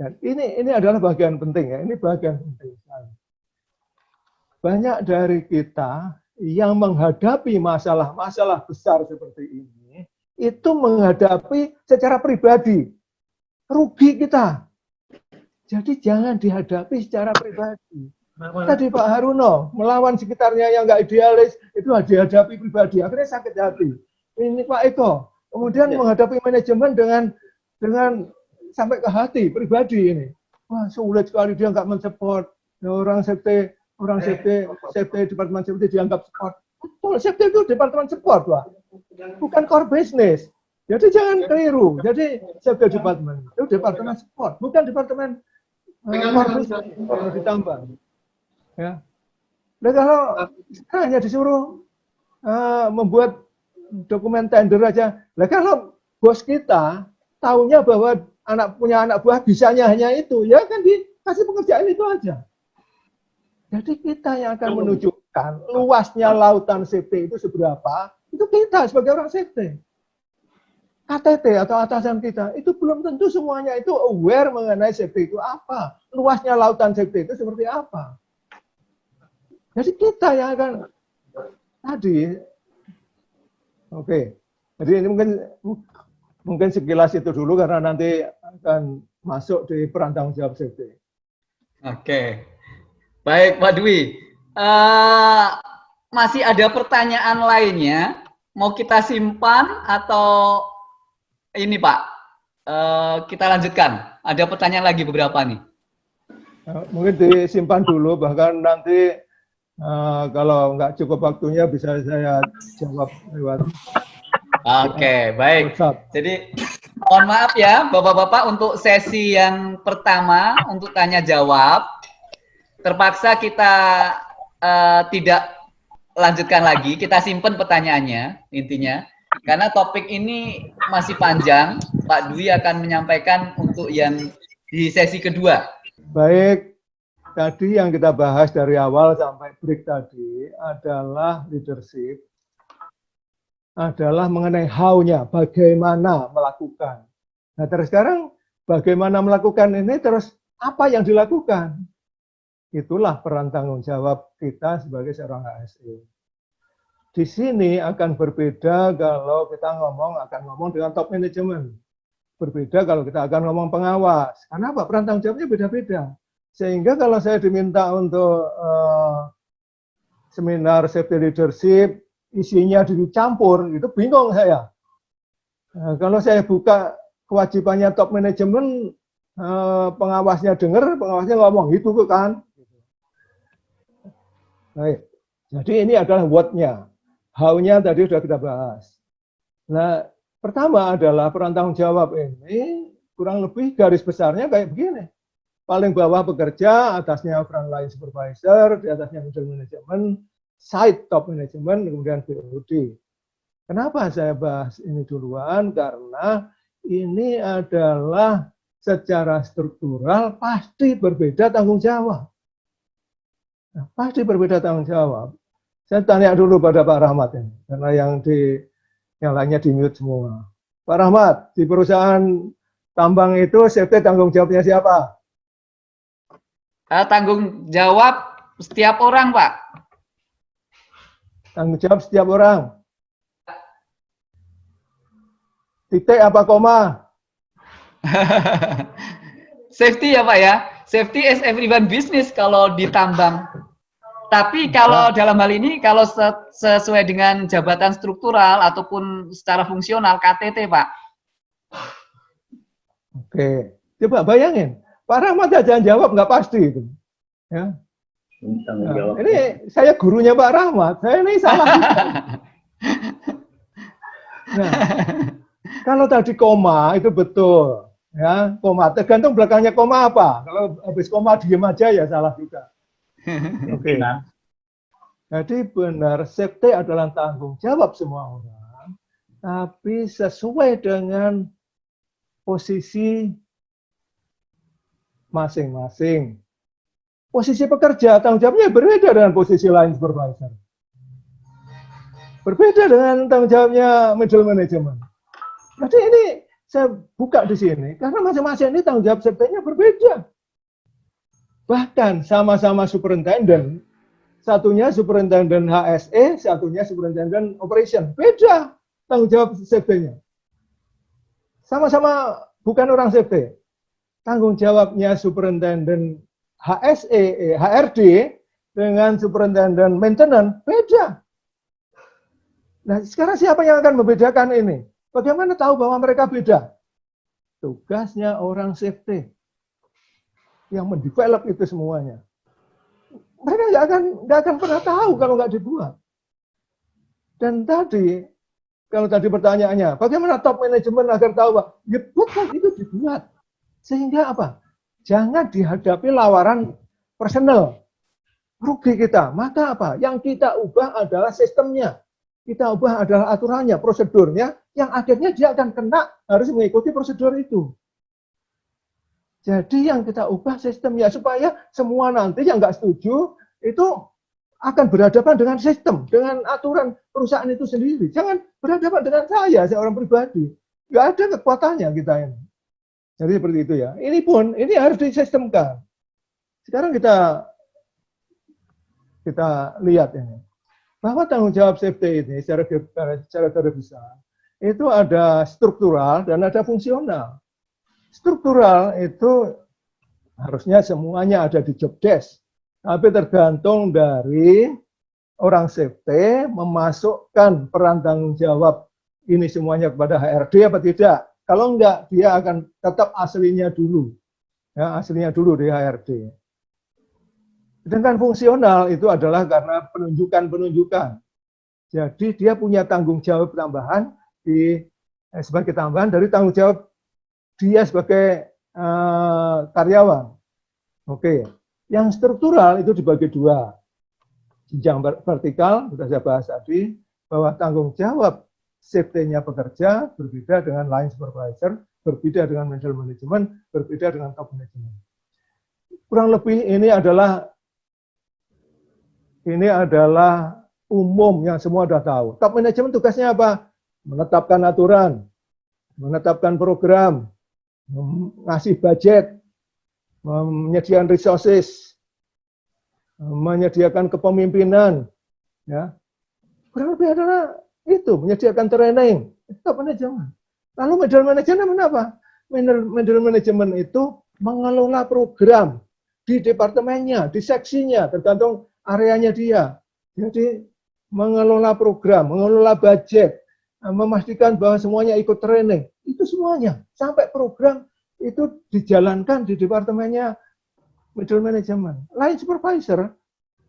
Dan ini ini adalah bagian penting ya. Ini bagian penting sekali banyak dari kita yang menghadapi masalah-masalah besar seperti ini, itu menghadapi secara pribadi. Rugi kita. Jadi jangan dihadapi secara pribadi. Tadi Pak Haruno melawan sekitarnya yang nggak idealis itu dihadapi pribadi, akhirnya sakit hati. Ini Pak Eko, kemudian ya. menghadapi manajemen dengan dengan sampai ke hati pribadi ini. Wah sulit sekali dia nggak mensupport orang sekte orang safety, safety departemen safety dianggap support. Betul, safety itu departemen support, Pak. Bukan core business. Jadi jangan keliru. Jadi safety department itu departemen support, bukan departemen uh, core business. Ditambah. Ya. Dan kalau hanya disuruh uh, membuat dokumen tender aja. Lah kalau bos kita tahunya bahwa anak punya anak buah bisanya hanya itu, ya kan dikasih pekerjaan itu aja. Jadi kita yang akan menunjukkan luasnya lautan safety itu seberapa, itu kita sebagai orang safety. KTT atau atasan kita, itu belum tentu semuanya itu aware mengenai safety itu apa. Luasnya lautan safety itu seperti apa. Jadi kita yang akan tadi, oke, okay. jadi ini mungkin mungkin sekilas itu dulu karena nanti akan masuk di peran tanggung jawab safety. Oke, okay. Baik Pak Dwi. Uh, masih ada pertanyaan lainnya? Mau kita simpan atau ini Pak, uh, kita lanjutkan. Ada pertanyaan lagi beberapa nih. Uh, mungkin disimpan dulu, bahkan nanti uh, kalau nggak cukup waktunya bisa saya jawab lewat. Oke, okay, baik. WhatsApp. Jadi mohon maaf ya Bapak-Bapak untuk sesi yang pertama untuk tanya jawab. Terpaksa kita uh, tidak lanjutkan lagi, kita simpan pertanyaannya intinya. Karena topik ini masih panjang, Pak Dwi akan menyampaikan untuk yang di sesi kedua. Baik, tadi yang kita bahas dari awal sampai break tadi adalah leadership, adalah mengenai how-nya, bagaimana melakukan. Nah terus sekarang bagaimana melakukan ini terus apa yang dilakukan? Itulah peran tanggung jawab kita sebagai seorang ASE. Di sini akan berbeda kalau kita ngomong akan ngomong dengan top management. Berbeda kalau kita akan ngomong pengawas. Karena apa? Peran tanggung jawabnya beda-beda. Sehingga kalau saya diminta untuk uh, seminar safety leadership, isinya dicampur, itu bingung saya. Nah, kalau saya buka kewajibannya top management, uh, pengawasnya dengar, pengawasnya ngomong, itu kan. Baik. Jadi ini adalah what-nya. How-nya tadi sudah kita bahas. Nah, pertama adalah peran tanggung jawab ini kurang lebih garis besarnya kayak begini. Paling bawah bekerja, atasnya line supervisor, di atasnya middle management, side top management, kemudian BOD. Kenapa saya bahas ini duluan? Karena ini adalah secara struktural pasti berbeda tanggung jawab. Nah, pasti berbeda tanggung jawab. Saya tanya dulu pada Pak Rahmat ini, karena yang di yang lainnya di mute semua. Pak Rahmat, di perusahaan tambang itu safety tanggung jawabnya siapa? Uh, tanggung jawab setiap orang, Pak. Tanggung jawab setiap orang. Titik apa koma? [LAUGHS] Safety ya Pak ya. Safety is everyone business kalau di tambang. Tapi kalau dalam hal ini, kalau sesuai dengan jabatan struktural ataupun secara fungsional KTT, Pak. Oke, coba bayangin, Pak Rahmat aja jawab nggak pasti itu. Ya. Nah, ini saya gurunya Pak Rahmat, saya ini salah. [LAUGHS] nah, kalau tadi koma itu betul, ya koma. Tergantung belakangnya koma apa. Kalau habis koma diem aja ya salah juga. Oke. Okay. Jadi benar safety adalah tanggung jawab semua orang, tapi sesuai dengan posisi masing-masing. Posisi pekerja tanggung jawabnya berbeda dengan posisi lain supervisor. Berbeda dengan tanggung jawabnya middle management. Jadi ini saya buka di sini karena masing-masing ini tanggung jawab safety-nya berbeda. Bahkan sama-sama superintendent, satunya superintendent HSE, satunya superintendent operation. Beda tanggung jawab safety-nya. Sama-sama bukan orang safety. Tanggung jawabnya superintendent HSE, eh, HRD dengan superintendent maintenance beda. Nah, sekarang siapa yang akan membedakan ini? Bagaimana tahu bahwa mereka beda? Tugasnya orang safety yang mendevelop itu semuanya. Mereka nggak akan nggak akan pernah tahu kalau nggak dibuat. Dan tadi kalau tadi pertanyaannya, bagaimana top manajemen agar tahu, Pak? Ya betul itu dibuat. Sehingga apa? Jangan dihadapi lawaran personal. Rugi kita. Maka apa? Yang kita ubah adalah sistemnya. kita ubah adalah aturannya, prosedurnya, yang akhirnya dia akan kena harus mengikuti prosedur itu. Jadi yang kita ubah sistemnya supaya semua nanti yang nggak setuju itu akan berhadapan dengan sistem, dengan aturan perusahaan itu sendiri. Jangan berhadapan dengan saya, seorang pribadi. Nggak ada kekuatannya kita ini. Jadi seperti itu ya. Ini pun, ini harus disistemkan. Sekarang kita kita lihat ini. Bahwa tanggung jawab safety ini secara, secara besar itu ada struktural dan ada fungsional. Struktural itu harusnya semuanya ada di job desk, tapi tergantung dari orang safety memasukkan peran tanggung jawab ini semuanya kepada HRD apa tidak. Kalau enggak, dia akan tetap aslinya dulu. Ya, aslinya dulu di HRD. Sedangkan fungsional itu adalah karena penunjukan-penunjukan. Jadi dia punya tanggung jawab tambahan di eh, sebagai tambahan dari tanggung jawab dia sebagai uh, karyawan. Oke, yang struktural itu dibagi dua. Jenjang vertikal, sudah saya bahas tadi, bahwa tanggung jawab safety-nya pekerja berbeda dengan line supervisor, berbeda dengan middle management, berbeda dengan top management. Kurang lebih ini adalah ini adalah umum yang semua sudah tahu. Top management tugasnya apa? Menetapkan aturan, menetapkan program, ngasih budget, menyediakan resources, menyediakan kepemimpinan, ya. Kurang lebih adalah itu, menyediakan training, itu manajemen. Lalu middle management apa? Middle management itu mengelola program di departemennya, di seksinya, tergantung areanya dia. Jadi mengelola program, mengelola budget, memastikan bahwa semuanya ikut training, itu semuanya. Sampai program itu dijalankan di departemennya middle management. Lain supervisor,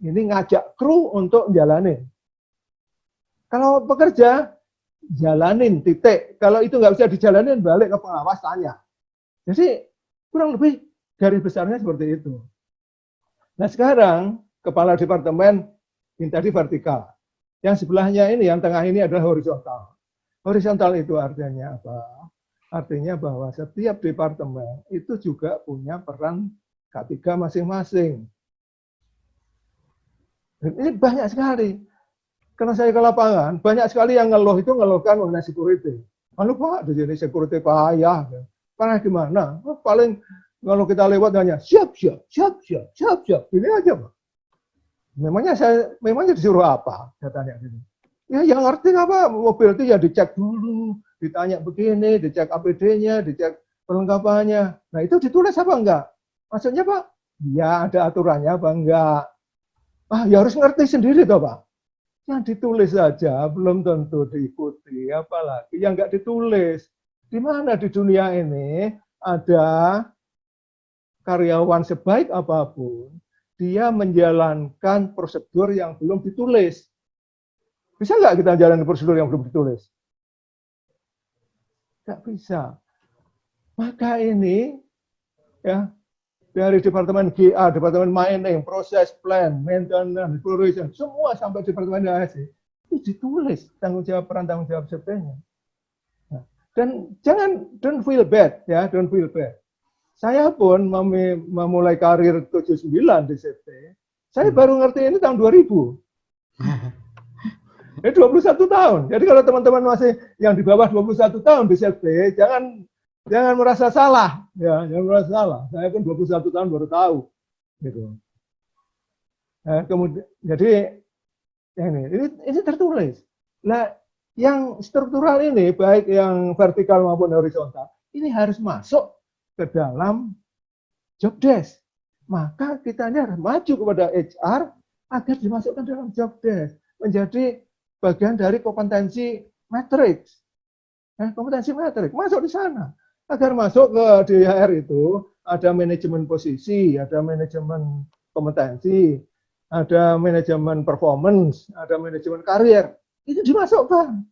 ini ngajak kru untuk jalanin. Kalau pekerja, jalanin titik. Kalau itu nggak bisa dijalanin, balik ke pengawas tanya. Jadi kurang lebih garis besarnya seperti itu. Nah sekarang kepala departemen ini tadi vertikal. Yang sebelahnya ini, yang tengah ini adalah horizontal. Horizontal itu artinya apa? Artinya bahwa setiap departemen itu juga punya peran K3 masing-masing. Ini banyak sekali. Karena saya ke lapangan, banyak sekali yang ngeluh itu ngeluhkan mengenai security. Lalu Pak, di sini security payah. Karena gimana? Paling kalau kita lewat hanya siap, siap, siap, siap, siap, siap. Ini aja Pak. Memangnya saya, memangnya disuruh apa? Saya tanya gitu. Ya yang ngerti apa? Mobil itu ya dicek dulu, ditanya begini, dicek APD-nya, dicek perlengkapannya. Nah itu ditulis apa enggak? Maksudnya Pak, ya ada aturannya apa enggak? Ah ya harus ngerti sendiri toh Pak. Yang ditulis saja belum tentu diikuti, apalagi yang enggak ditulis. Di mana di dunia ini ada karyawan sebaik apa pun, dia menjalankan prosedur yang belum ditulis. Bisa nggak kita jalan prosedur yang belum ditulis? Nggak bisa. Maka ini ya dari departemen GA, departemen mining, proses plan, maintenance, exploration, semua sampai departemen ASI itu ditulis tanggung jawab peran tanggung jawab sebetulnya. Nah, dan jangan don't feel bad ya, don't feel bad. Saya pun memulai karir 79 di CT, saya hmm. baru ngerti ini tahun 2000. [LAUGHS] Ini 21 tahun. Jadi kalau teman-teman masih yang di bawah 21 tahun di CFP, jangan jangan merasa salah. Ya, jangan merasa salah. Saya pun 21 tahun baru tahu. Gitu. Nah, kemudian, jadi ini, ini, ini tertulis. Nah, yang struktural ini, baik yang vertikal maupun horizontal, ini harus masuk ke dalam job desk. Maka kita ini harus maju kepada HR agar dimasukkan dalam job desk. Menjadi bagian dari kompetensi matrix. Eh, kompetensi matrix masuk di sana. Agar masuk ke DHR itu ada manajemen posisi, ada manajemen kompetensi, ada manajemen performance, ada manajemen karir. Itu dimasukkan.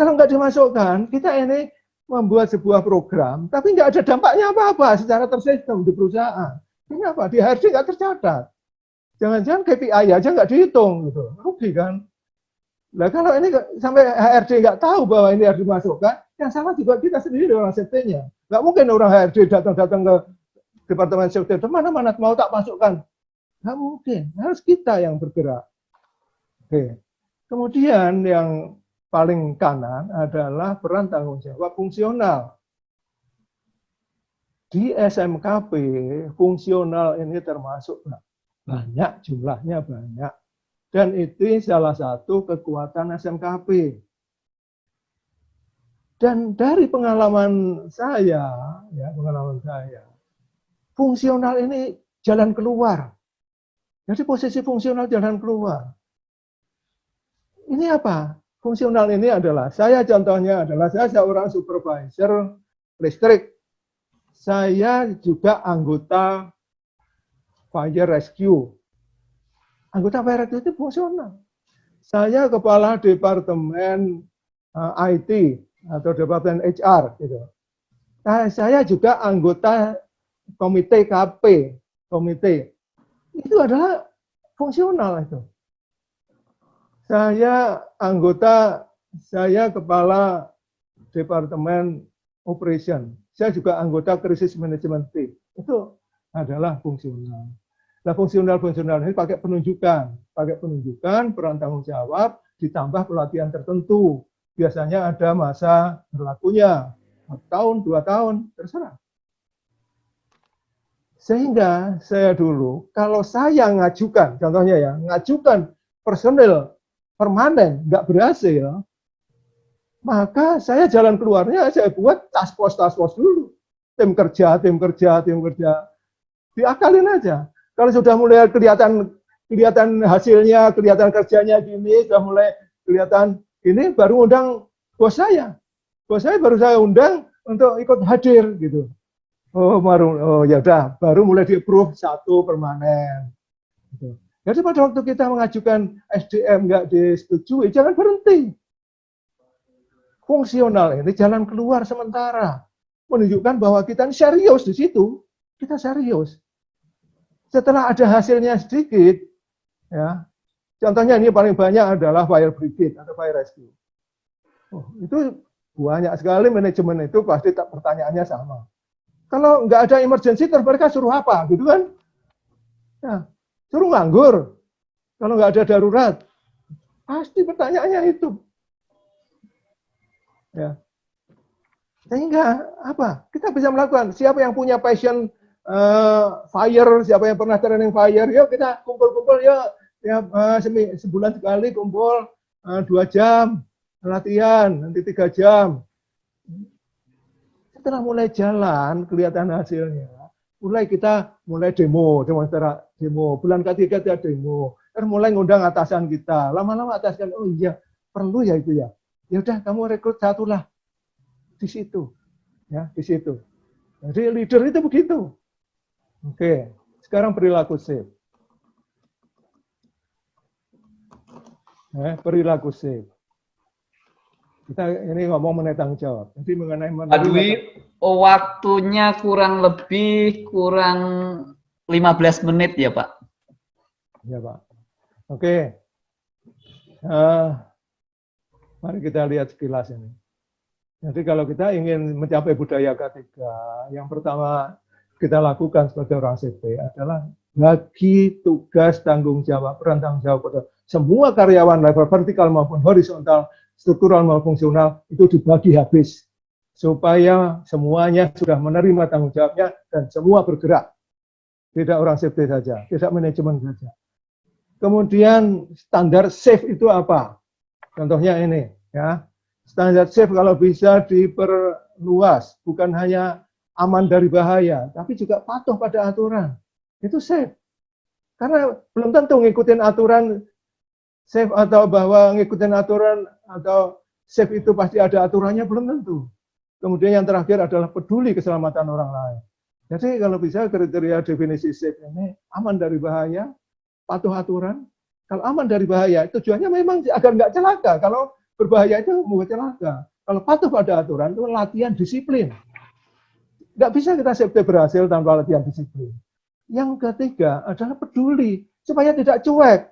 Kalau nggak dimasukkan, kita ini membuat sebuah program, tapi nggak ada dampaknya apa-apa secara tersistem di perusahaan. Kenapa? Di HRD nggak tercatat. Jangan-jangan KPI aja nggak dihitung gitu. Rugi kan? Nah kalau ini sampai HRD nggak tahu bahwa ini harus dimasukkan, yang salah juga kita sendiri orang safety-nya. Nggak mungkin orang HRD datang-datang ke Departemen Safety, mana-mana mau tak masukkan. Nggak mungkin, harus kita yang bergerak. Oke. Kemudian yang paling kanan adalah peran tanggung jawab fungsional. Di SMKP, fungsional ini termasuk banyak, jumlahnya banyak dan itu salah satu kekuatan SMKP. Dan dari pengalaman saya, ya pengalaman saya, fungsional ini jalan keluar. Jadi posisi fungsional jalan keluar. Ini apa? Fungsional ini adalah, saya contohnya adalah, saya seorang supervisor listrik. Saya juga anggota fire rescue anggota itu fungsional. Saya kepala departemen eh, IT atau departemen HR gitu. Nah, saya juga anggota komite KP, komite. Itu adalah fungsional itu. Saya anggota, saya kepala departemen operation. Saya juga anggota krisis manajemen team. Itu adalah fungsional. Nah, fungsional-fungsional ini pakai penunjukan, pakai penunjukan, peran tanggung jawab, ditambah pelatihan tertentu. Biasanya ada masa berlakunya, tahun, dua tahun, terserah. Sehingga saya dulu, kalau saya ngajukan, contohnya ya, ngajukan personil permanen, nggak berhasil, maka saya jalan keluarnya, saya buat task force, task force dulu. Tim kerja, tim kerja, tim kerja. Diakalin aja kalau sudah mulai kelihatan kelihatan hasilnya, kelihatan kerjanya gini, sudah mulai kelihatan ini baru undang bos saya. Bos saya baru saya undang untuk ikut hadir gitu. Oh, baru oh ya udah, baru mulai di approve satu permanen. Gitu. Jadi pada waktu kita mengajukan SDM nggak disetujui, jangan berhenti. Fungsional ini jalan keluar sementara. Menunjukkan bahwa kita serius di situ. Kita serius setelah ada hasilnya sedikit, ya, contohnya ini paling banyak adalah fire brigade atau fire rescue. Oh, itu banyak sekali manajemen itu pasti tak pertanyaannya sama. Kalau nggak ada emergency, mereka suruh apa, gitu kan? Ya, suruh nganggur. Kalau nggak ada darurat, pasti pertanyaannya itu. Ya. Sehingga apa? Kita bisa melakukan. Siapa yang punya passion uh, fire, siapa yang pernah training fire, yuk kita kumpul-kumpul yuk, ya uh, sebulan sekali kumpul uh, dua jam latihan, nanti tiga jam. Setelah mulai jalan, kelihatan hasilnya. Mulai kita mulai demo, demonstrasi demo. Bulan ketiga kita demo. Terus mulai ngundang atasan kita. Lama-lama atasan, oh iya, perlu ya itu ya. Ya udah, kamu rekrut satu lah di situ, ya di situ. Jadi leader itu begitu. Oke, sekarang perilaku safe. Eh, perilaku safe. Kita ini ngomong mengenai tanggung jawab. Jadi mengenai Adwi, oh, waktunya kurang lebih kurang 15 menit ya Pak. Ya Pak. Oke. Uh, mari kita lihat sekilas ini. Jadi kalau kita ingin mencapai budaya ketiga, yang pertama kita lakukan sebagai orang CP adalah bagi tugas tanggung jawab, peran tanggung jawab pada semua karyawan level vertikal maupun horizontal, struktural maupun fungsional itu dibagi habis supaya semuanya sudah menerima tanggung jawabnya dan semua bergerak. Tidak orang safety saja, tidak manajemen saja. Kemudian standar safe itu apa? Contohnya ini, ya. Standar safe kalau bisa diperluas, bukan hanya aman dari bahaya, tapi juga patuh pada aturan. Itu safe. Karena belum tentu ngikutin aturan safe atau bahwa ngikutin aturan atau safe itu pasti ada aturannya, belum tentu. Kemudian yang terakhir adalah peduli keselamatan orang lain. Jadi kalau bisa kriteria definisi safe ini aman dari bahaya, patuh aturan. Kalau aman dari bahaya, tujuannya memang agar nggak celaka. Kalau berbahaya itu mau celaka. Kalau patuh pada aturan itu latihan disiplin. Nggak bisa kita safety berhasil tanpa latihan disiplin. Yang ketiga adalah peduli supaya tidak cuek.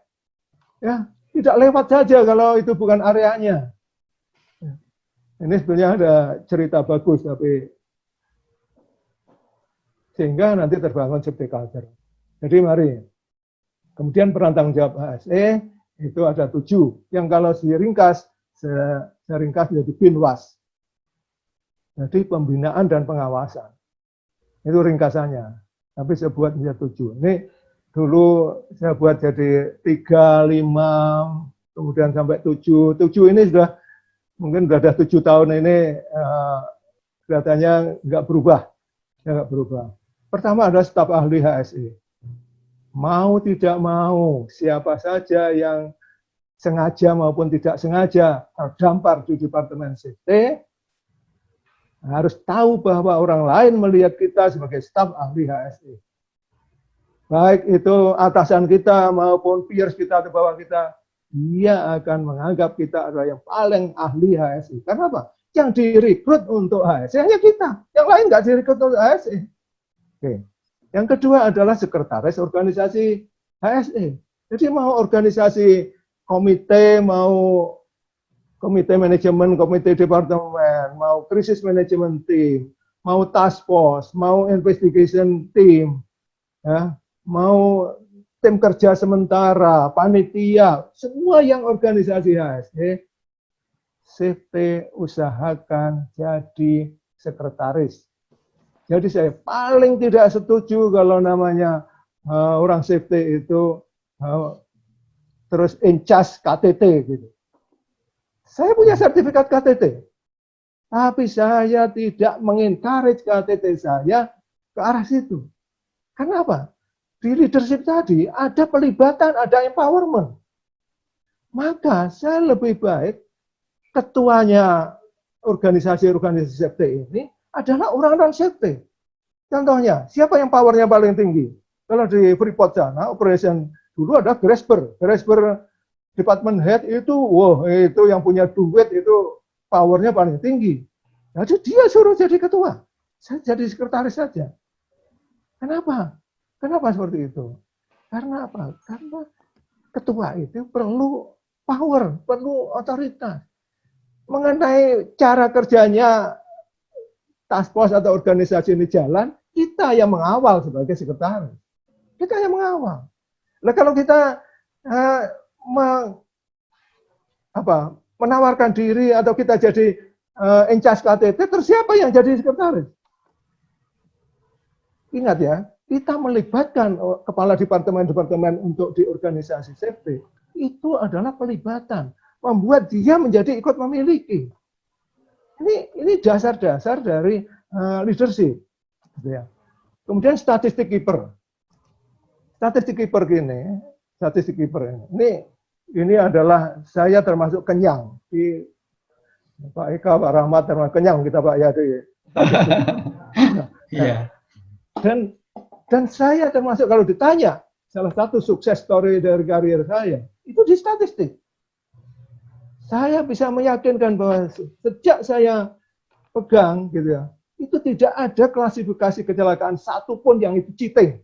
Ya, Tidak lewat saja kalau itu bukan areanya. Ini sebenarnya ada cerita bagus, tapi sehingga nanti terbangun safety culture. Jadi mari. Kemudian peran jawab HSE itu ada tujuh. Yang kalau diringkas, saya, saya ringkas menjadi binwas. Jadi pembinaan dan pengawasan. Itu ringkasannya. Tapi saya buat menjadi tujuh. Ini dulu saya buat jadi tiga, lima, kemudian sampai tujuh. Tujuh ini sudah mungkin sudah ada tujuh tahun ini uh, kelihatannya nggak berubah, ya nggak berubah. Pertama adalah staf ahli HSI. Mau tidak mau, siapa saja yang sengaja maupun tidak sengaja terdampar di Departemen CT, harus tahu bahwa orang lain melihat kita sebagai staf ahli HSI. Baik itu atasan kita maupun peers kita di bawah kita, dia akan menganggap kita adalah yang paling ahli HSI. Karena apa? Yang direkrut untuk HSI hanya kita. Yang lain nggak direkrut untuk HSI. Oke. Yang kedua adalah sekretaris organisasi HSI. Jadi mau organisasi komite, mau komite manajemen, komite departemen, mau krisis manajemen team, mau task force, mau investigation team, ya, mau tim kerja sementara, panitia, semua yang organisasi HSE, CT usahakan jadi sekretaris. Jadi saya paling tidak setuju kalau namanya uh, orang safety itu uh, terus incas KTT gitu. Saya punya sertifikat KTT, tapi saya tidak mengencourage KTT saya ke arah situ. Kenapa? Di leadership tadi ada pelibatan, ada empowerment. Maka saya lebih baik ketuanya organisasi-organisasi safety ini adalah orang-orang safety. Contohnya, siapa yang powernya paling tinggi? Kalau di Freeport sana, operation dulu ada Grasper. Grasper department head itu, wah itu yang punya duit itu powernya paling tinggi. Jadi dia suruh jadi ketua. Saya jadi sekretaris saja. Kenapa? Kenapa seperti itu? Karena apa? Karena ketua itu perlu power, perlu otoritas. Mengenai cara kerjanya task force atau organisasi ini jalan, kita yang mengawal sebagai sekretaris. Kita yang mengawal. Nah kalau kita uh, me, apa, menawarkan diri atau kita jadi uh, encas KTT, terus siapa yang jadi sekretaris? Ingat ya, kita melibatkan oh, kepala departemen-departemen untuk di organisasi safety, itu adalah pelibatan. Membuat dia menjadi ikut memiliki. Ini ini dasar-dasar dari uh, leadership. Gitu ya. Kemudian statistik keeper. Statistik keeper gini, statistik keeper ini. Ini ini adalah saya termasuk kenyang di Pak Eka, Pak Rahmat termasuk kenyang kita Pak ya di. [LAUGHS] Iya. Dan dan saya termasuk kalau ditanya salah satu sukses story dari karir saya itu di statistik saya bisa meyakinkan bahwa sejak saya pegang gitu ya, itu tidak ada klasifikasi kecelakaan satupun yang itu cheating.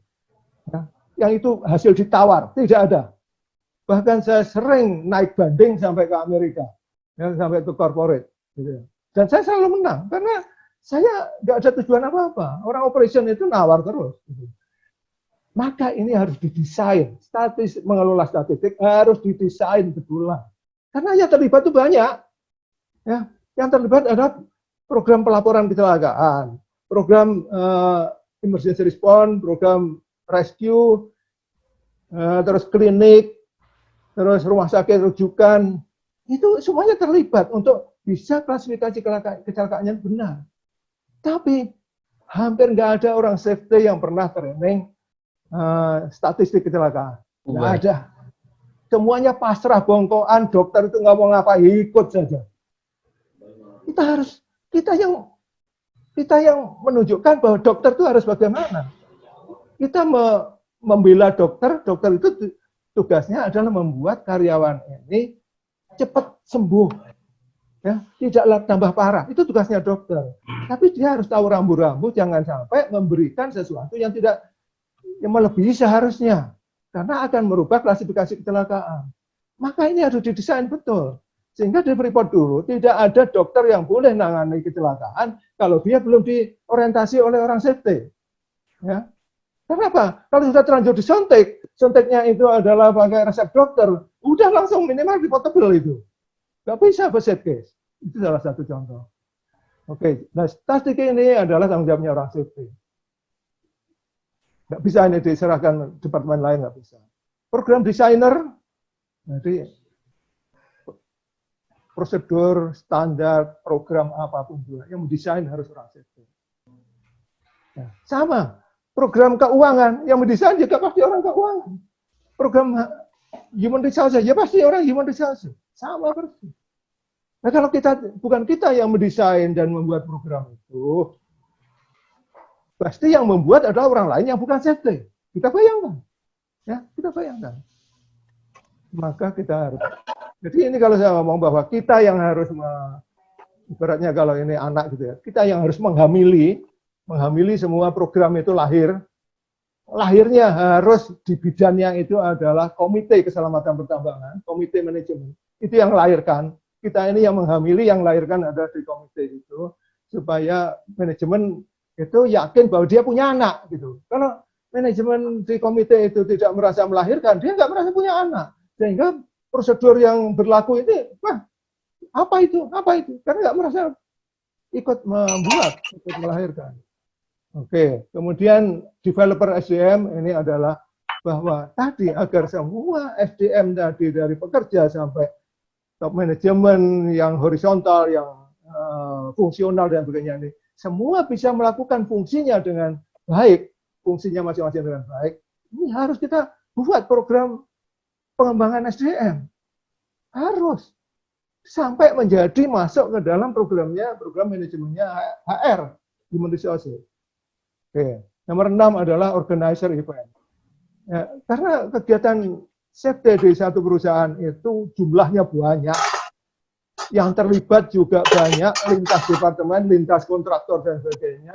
Ya, yang itu hasil ditawar, tidak ada. Bahkan saya sering naik banding sampai ke Amerika, ya, sampai ke corporate. Gitu ya. Dan saya selalu menang, karena saya nggak ada tujuan apa-apa. Orang operation itu nawar terus. Gitu. Maka ini harus didesain. Statis mengelola statistik harus didesain betulan karena yang terlibat itu banyak. Ya, yang terlibat adalah program pelaporan kecelakaan, program uh, emergency response, program rescue, uh, terus klinik, terus rumah sakit rujukan, itu semuanya terlibat untuk bisa klasifikasi kecelakaannya benar. Tapi hampir nggak ada orang safety yang pernah training uh, statistik kecelakaan. Nggak ada semuanya pasrah bongkoan, dokter itu nggak mau ngapa ikut saja. Kita harus kita yang kita yang menunjukkan bahwa dokter itu harus bagaimana. Kita me, membela dokter, dokter itu tugasnya adalah membuat karyawan ini cepat sembuh. Ya, tidaklah tambah parah. Itu tugasnya dokter. Tapi dia harus tahu rambu-rambu, jangan sampai memberikan sesuatu yang tidak yang melebihi seharusnya karena akan merubah klasifikasi kecelakaan. Maka ini harus didesain betul. Sehingga di Freeport dulu tidak ada dokter yang boleh nangani kecelakaan kalau dia belum diorientasi oleh orang safety. Ya. Kenapa? Kalau sudah terlanjur disuntik, suntiknya itu adalah pakai resep dokter, udah langsung minimal dipotable itu. Nggak bisa set case. Itu salah satu contoh. Oke, nah statistik ini adalah tanggung jawabnya orang safety. Nggak bisa ini diserahkan departemen lain, nggak bisa. Program desainer, jadi prosedur, standar, program apa pun juga, yang mendesain harus orang safety. Nah, sama, program keuangan, yang mendesain juga pasti orang keuangan. Program human resource, ya pasti orang human resource. Sama persis. Nah kalau kita bukan kita yang mendesain dan membuat program itu, pasti yang membuat adalah orang lain yang bukan safety. Kita bayangkan, ya kita bayangkan. Maka kita harus. Jadi ini kalau saya ngomong bahwa kita yang harus, ibaratnya kalau ini anak gitu ya, kita yang harus menghamili, menghamili semua program itu lahir. Lahirnya harus di bidangnya itu adalah komite keselamatan pertambangan, komite manajemen. Itu yang melahirkan kita ini yang menghamili, yang melahirkan ada di komite itu, supaya manajemen itu yakin bahwa dia punya anak gitu. Kalau manajemen di komite itu tidak merasa melahirkan, dia nggak merasa punya anak. Sehingga prosedur yang berlaku ini, wah, apa itu? Apa itu? Karena nggak merasa ikut membuat, ikut melahirkan. Oke, kemudian developer SDM ini adalah bahwa tadi agar semua SDM tadi dari pekerja sampai top manajemen yang horizontal, yang uh, fungsional dan sebagainya ini, semua bisa melakukan fungsinya dengan baik, fungsinya masing-masing dengan baik. Ini harus kita buat program pengembangan SDM. Harus sampai menjadi masuk ke dalam programnya, program manajemennya HR, Human Resources. Oke. Nomor enam adalah organizer event. Ya, karena kegiatan safety di satu perusahaan itu jumlahnya banyak, yang terlibat juga banyak, lintas departemen, lintas kontraktor, dan sebagainya.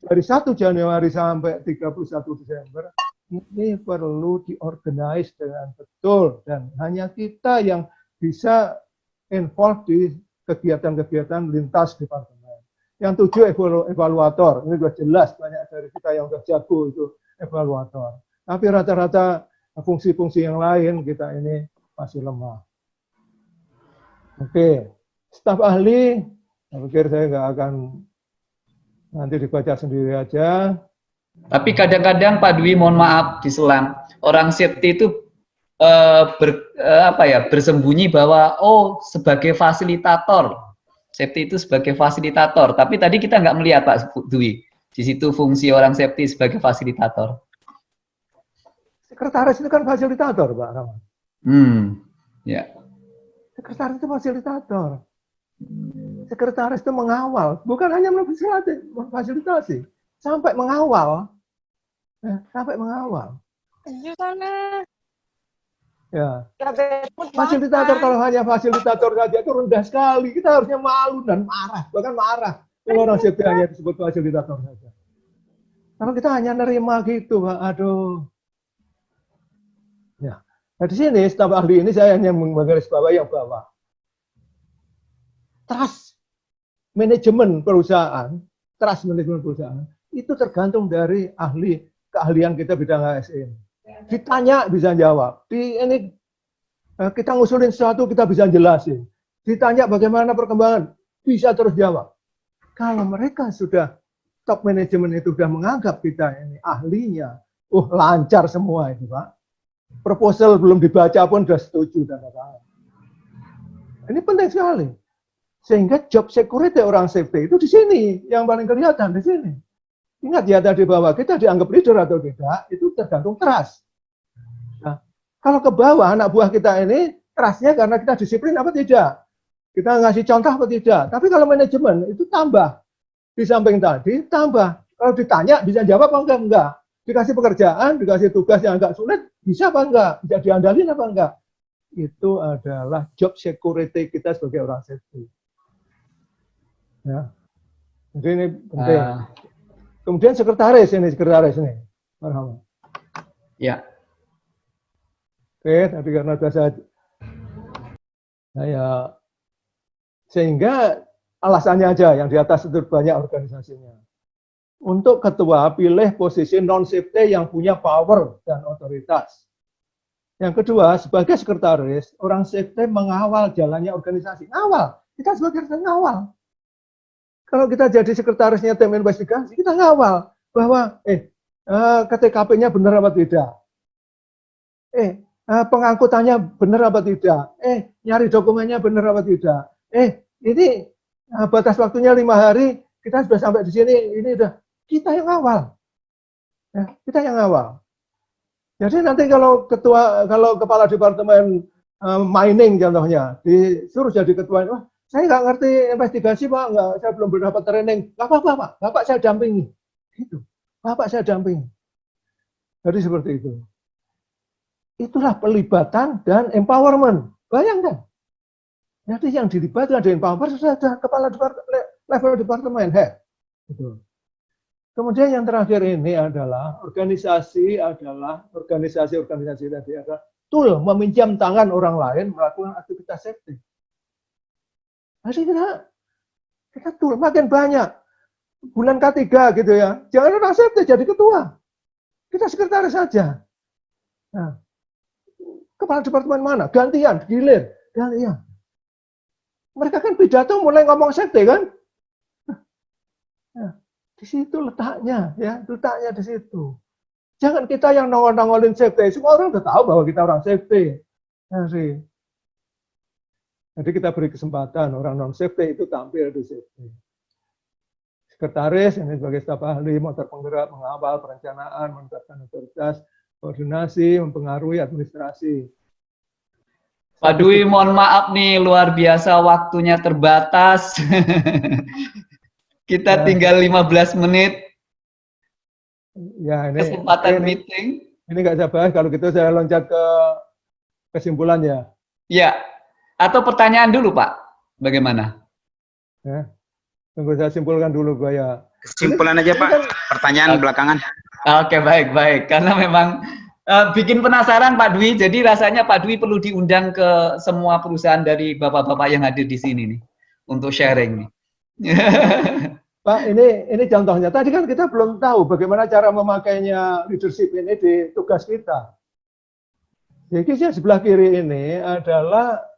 Dari 1 Januari sampai 31 Desember, ini perlu diorganize dengan betul. Dan hanya kita yang bisa involve di kegiatan-kegiatan lintas departemen. Yang tujuh evaluator, ini sudah jelas banyak dari kita yang sudah jago itu evaluator. Tapi rata-rata fungsi-fungsi yang lain kita ini masih lemah. Oke, staf ahli, saya pikir saya nggak akan nanti dibaca sendiri aja. Tapi kadang-kadang Pak Dwi, mohon maaf diselang, orang safety itu uh, ber, uh, apa ya bersembunyi bahwa oh sebagai fasilitator, safety itu sebagai fasilitator. Tapi tadi kita nggak melihat Pak Dwi, di situ fungsi orang safety sebagai fasilitator. Sekretaris itu kan fasilitator, Pak Rahman. Hmm, ya. Sekretaris itu fasilitator. Sekretaris itu mengawal, bukan hanya memfasilitasi, sampai mengawal. Ya, sampai mengawal. Iya sana. Ya. Fasilitator kalau hanya fasilitator saja itu rendah sekali. Kita harusnya malu dan marah, bahkan marah kalau orang hanya disebut fasilitator saja. Kalau kita hanya nerima gitu, Pak, aduh, Ya. Nah, di sini staf ahli ini saya hanya menggaris bawah yang bawah. Trust manajemen perusahaan, trust manajemen perusahaan itu tergantung dari ahli keahlian kita bidang ASN. Ditanya bisa jawab. Di ini eh, kita ngusulin sesuatu kita bisa jelasin. Ditanya bagaimana perkembangan bisa terus jawab. Kalau mereka sudah top manajemen itu sudah menganggap kita ini ahlinya, uh lancar semua itu pak proposal belum dibaca pun sudah setuju dan tangan. Ini penting sekali. Sehingga job security orang safety itu di sini yang paling kelihatan di sini. Ingat ya tadi bahwa kita dianggap leader atau tidak itu tergantung trust. Nah, kalau ke bawah anak buah kita ini trustnya karena kita disiplin apa tidak? Kita ngasih contoh apa tidak? Tapi kalau manajemen itu tambah. Di samping tadi tambah. Kalau ditanya bisa jawab apa enggak? Enggak dikasih pekerjaan, dikasih tugas yang agak sulit, bisa apa enggak? Bisa diandalin apa enggak? Itu adalah job security kita sebagai orang safety. Ya. Jadi ini penting. Uh, Kemudian sekretaris ini, sekretaris ini. Marhaba. Ya. Oke, tadi karena saya Nah, ya, sehingga alasannya aja yang di atas itu banyak organisasinya. Untuk ketua pilih posisi non safety yang punya power dan otoritas. Yang kedua, sebagai sekretaris, orang safety mengawal jalannya organisasi. Ngawal, kita sebagai sekretaris ngawal. Kalau kita jadi sekretarisnya tim investigasi, kita ngawal bahwa eh, eh KTKP-nya benar apa tidak. Eh, eh, pengangkutannya benar apa tidak. Eh, nyari dokumennya benar apa tidak. Eh, ini eh, batas waktunya lima hari, kita sudah sampai di sini, ini udah kita yang awal. Ya, kita yang awal. Jadi nanti kalau ketua, kalau kepala departemen mining contohnya disuruh jadi ketua, wah saya nggak ngerti investigasi pak, nggak, saya belum berdapat training. Gak apa-apa pak, bapak saya dampingi. Itu, bapak saya dampingi. Jadi seperti itu. Itulah pelibatan dan empowerment. Bayangkan. Jadi yang dilibatkan dengan empowerment sudah ada kepala departemen, level departemen head. Gitu. Kemudian yang terakhir ini adalah organisasi adalah organisasi-organisasi tadi ada tool meminjam tangan orang lain melakukan aktivitas safety. Jadi kita kita tool makin banyak bulan ketiga gitu ya. Jangan orang safety jadi ketua. Kita sekretaris saja. Nah, kepala departemen mana? Gantian, gilir, gantian. Mereka kan pidato mulai ngomong safety kan? Nah, di situ letaknya, ya, letaknya di situ. Jangan kita yang nongol-nongolin safety. Semua orang udah tahu bahwa kita orang safety. Jadi, jadi kita beri kesempatan orang non safety itu tampil di safety. Sekretaris ini sebagai staf ahli, motor penggerak, mengawal perencanaan, menetapkan otoritas, koordinasi, mempengaruhi administrasi. Pak Dwi, mohon maaf nih, luar biasa waktunya terbatas. [LAUGHS] Kita ya. tinggal 15 menit. Ya, ini kesempatan ini, meeting. Ini nggak saya bahas, kalau gitu saya loncat ke kesimpulan ya. Ya, atau pertanyaan dulu Pak, bagaimana? Ya, tunggu saya simpulkan dulu Pak ya. Kesimpulan aja Pak, kan, pertanyaan okay. belakangan. Oke, baik, baik. Karena memang uh, bikin penasaran Pak Dwi, jadi rasanya Pak Dwi perlu diundang ke semua perusahaan dari bapak-bapak yang hadir di sini nih, untuk sharing nih. [LAUGHS] Pak, ini ini contohnya. Tadi kan kita belum tahu bagaimana cara memakainya leadership ini di tugas kita. Jadi yang sebelah kiri ini adalah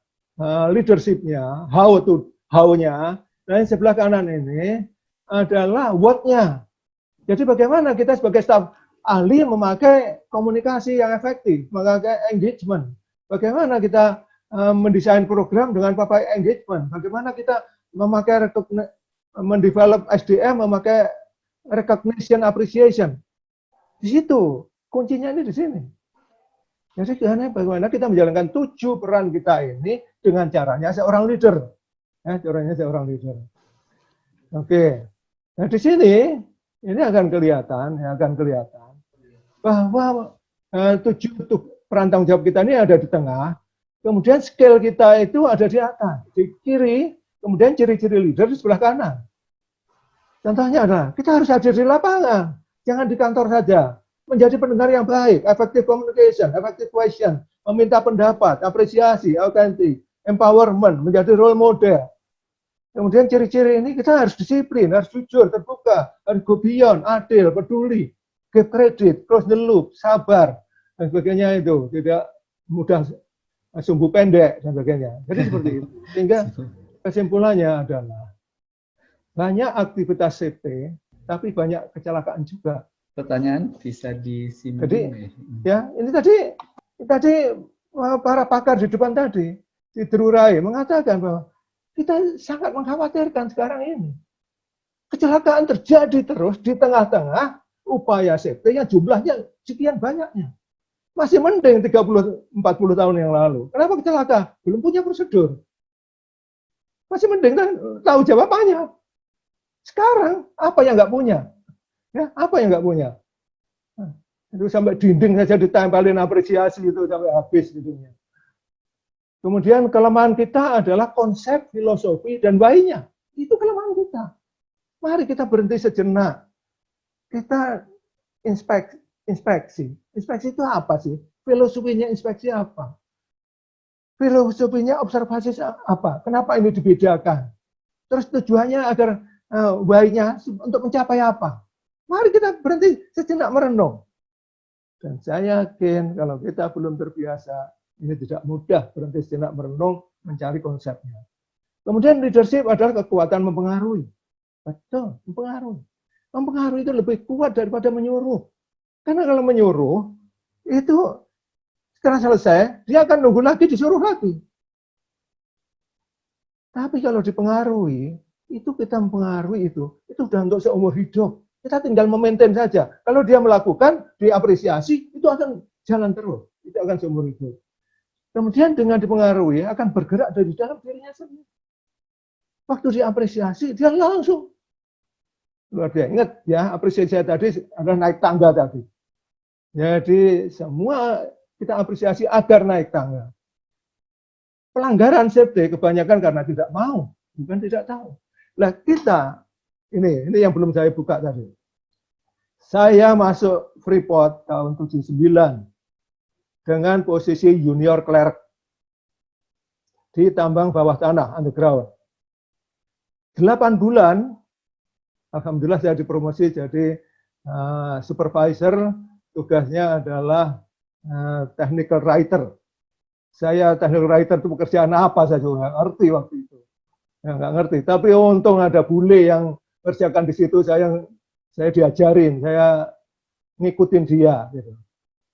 uh, leadershipnya, how to how-nya, dan sebelah kanan ini adalah what-nya. Jadi bagaimana kita sebagai staf ahli memakai komunikasi yang efektif, memakai engagement. Bagaimana kita uh, mendesain program dengan pakai engagement. Bagaimana kita memakai mendevelop SDM memakai recognition appreciation. Di situ kuncinya ini di sini. Jadi bagaimana kita menjalankan tujuh peran kita ini dengan caranya seorang leader. Ya, caranya seorang leader. Oke. Nah di sini ini akan kelihatan, ya, akan kelihatan bahwa eh, tujuh peran tanggung jawab kita ini ada di tengah. Kemudian skill kita itu ada di atas, di kiri. Kemudian ciri-ciri leader di sebelah kanan. Contohnya adalah kita harus hadir di lapangan, jangan di kantor saja. Menjadi pendengar yang baik, effective communication, effective question, meminta pendapat, apresiasi, autentik, empowerment, menjadi role model. Kemudian ciri-ciri ini kita harus disiplin, harus jujur, terbuka, harus go beyond, adil, peduli, give credit, close the loop, sabar, dan sebagainya itu. Tidak mudah sumbu pendek, dan sebagainya. Jadi [LAUGHS] seperti itu. Sehingga kesimpulannya adalah banyak aktivitas CP, tapi banyak kecelakaan juga. Pertanyaan bisa disimpulkan. Jadi, ya ini tadi tadi para pakar di depan tadi di Terurai mengatakan bahwa kita sangat mengkhawatirkan sekarang ini. Kecelakaan terjadi terus di tengah-tengah upaya safety yang jumlahnya sekian banyaknya. Masih mending 30 40 tahun yang lalu. Kenapa kecelakaan? Belum punya prosedur. Masih mending tahu jawabannya. Sekarang apa yang nggak punya? Ya, apa yang nggak punya? Nah, itu sampai dinding saja ditempelin apresiasi itu sampai habis gitu. Kemudian kelemahan kita adalah konsep, filosofi, dan bayinya. Itu kelemahan kita. Mari kita berhenti sejenak. Kita inspek, inspeksi. Inspeksi itu apa sih? Filosofinya inspeksi apa? filosofinya observasi apa? Kenapa ini dibedakan? Terus tujuannya agar uh, baiknya untuk mencapai apa? Mari kita berhenti sejenak merenung. Dan saya yakin kalau kita belum terbiasa, ini tidak mudah berhenti sejenak merenung mencari konsepnya. Kemudian leadership adalah kekuatan mempengaruhi. Betul, mempengaruhi. Mempengaruhi itu lebih kuat daripada menyuruh. Karena kalau menyuruh, itu setelah selesai, dia akan nunggu lagi, disuruh lagi. Tapi kalau dipengaruhi, itu kita mempengaruhi itu, itu sudah untuk seumur hidup. Kita tinggal memaintain saja. Kalau dia melakukan, diapresiasi, itu akan jalan terus. Itu akan seumur hidup. Kemudian dengan dipengaruhi, akan bergerak dari dalam dirinya sendiri. Waktu diapresiasi, dia langsung. Luar biasa. Ingat ya, apresiasi tadi adalah naik tangga tadi. Jadi semua kita apresiasi agar naik tangga. Pelanggaran safety kebanyakan karena tidak mau, bukan tidak tahu. Nah kita ini ini yang belum saya buka tadi. Saya masuk Freeport tahun 79 dengan posisi junior clerk di tambang bawah tanah underground. 8 bulan, Alhamdulillah saya dipromosi jadi uh, supervisor, tugasnya adalah uh, technical writer. Saya technical writer itu pekerjaan apa saya nggak ngerti waktu itu. Ya, nggak ngerti, tapi untung ada bule yang kerjakan di situ saya saya diajarin, saya ngikutin dia gitu.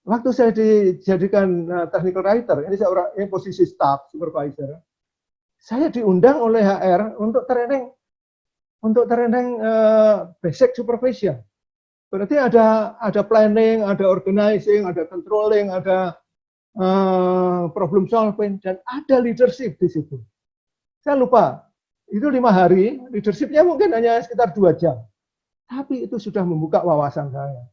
Waktu saya dijadikan uh, technical writer, ini saya orang ini posisi staff supervisor. Saya diundang oleh HR untuk training untuk training uh, basic supervision. Berarti ada ada planning, ada organizing, ada controlling, ada uh, problem solving dan ada leadership di situ. Saya lupa itu lima hari, leadershipnya mungkin hanya sekitar dua jam. Tapi itu sudah membuka wawasan saya.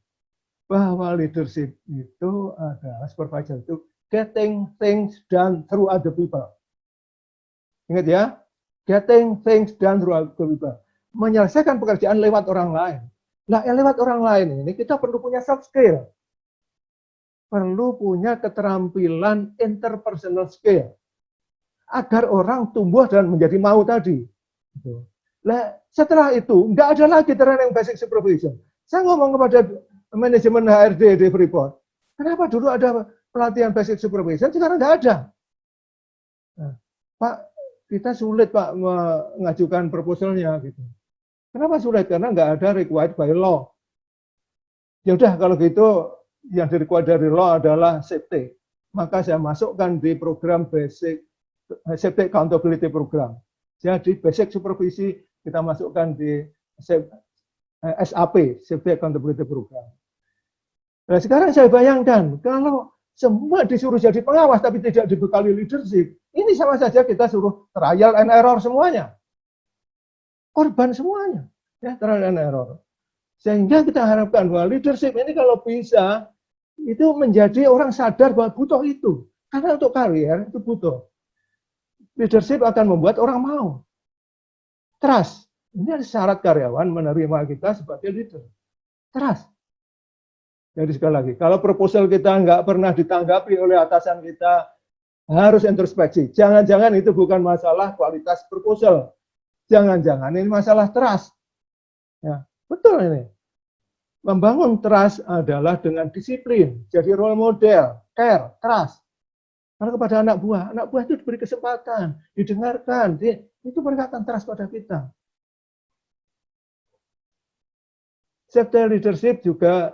Bahwa leadership itu adalah supervisor itu getting things done through other people. Ingat ya, getting things done through other people. Menyelesaikan pekerjaan lewat orang lain. Nah, yang lewat orang lain ini kita perlu punya soft skill. Perlu punya keterampilan interpersonal skill agar orang tumbuh dan menjadi mau tadi. Nah, setelah itu nggak ada lagi training basic supervision. Saya ngomong kepada manajemen HRD di Freeport, kenapa dulu ada pelatihan basic supervision, sekarang nggak ada. Nah, Pak, kita sulit Pak mengajukan proposalnya gitu. Kenapa sulit? Karena nggak ada required by law. Ya udah kalau gitu yang di dari law adalah safety. Maka saya masukkan di program basic Safety Accountability Program. Jadi basic supervisi kita masukkan di SAP, eh, Safety Accountability Program. Nah sekarang saya bayangkan, kalau semua disuruh jadi pengawas tapi tidak dibekali leadership, ini sama saja kita suruh trial and error semuanya. Korban semuanya, ya trial and error. Sehingga kita harapkan bahwa leadership ini kalau bisa, itu menjadi orang sadar bahwa butuh itu. Karena untuk karier itu butuh leadership akan membuat orang mau. Trust. Ini syarat karyawan menerima kita sebagai leader. Trust. Jadi sekali lagi, kalau proposal kita nggak pernah ditanggapi oleh atasan kita, harus introspeksi. Jangan-jangan itu bukan masalah kualitas proposal. Jangan-jangan ini masalah trust. Ya, betul ini. Membangun trust adalah dengan disiplin, jadi role model, care, trust. Karena kepada anak buah, anak buah itu diberi kesempatan, didengarkan, itu mereka trust pada kita. Safety leadership juga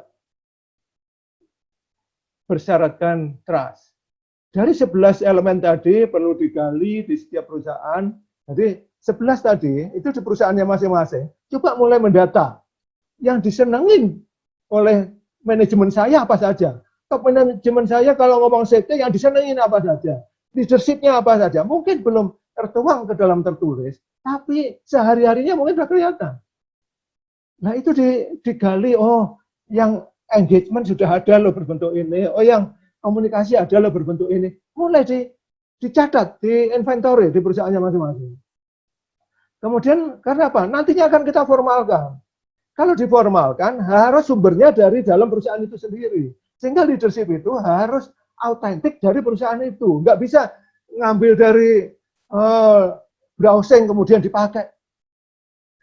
bersyaratkan trust. Dari 11 elemen tadi perlu digali di setiap perusahaan. Jadi 11 tadi itu di perusahaannya masing-masing. Coba mulai mendata. Yang disenengin oleh manajemen saya apa saja top manajemen saya kalau ngomong safety yang disenengin apa saja, leadershipnya apa saja, mungkin belum tertuang ke dalam tertulis, tapi sehari-harinya mungkin sudah kelihatan. Nah itu digali, oh yang engagement sudah ada loh berbentuk ini, oh yang komunikasi ada loh berbentuk ini, mulai di, dicatat, di inventory di perusahaannya masing-masing. Kemudian karena apa? Nantinya akan kita formalkan. Kalau diformalkan harus sumbernya dari dalam perusahaan itu sendiri. Sehingga leadership itu harus autentik dari perusahaan itu. Nggak bisa ngambil dari uh, browsing kemudian dipakai.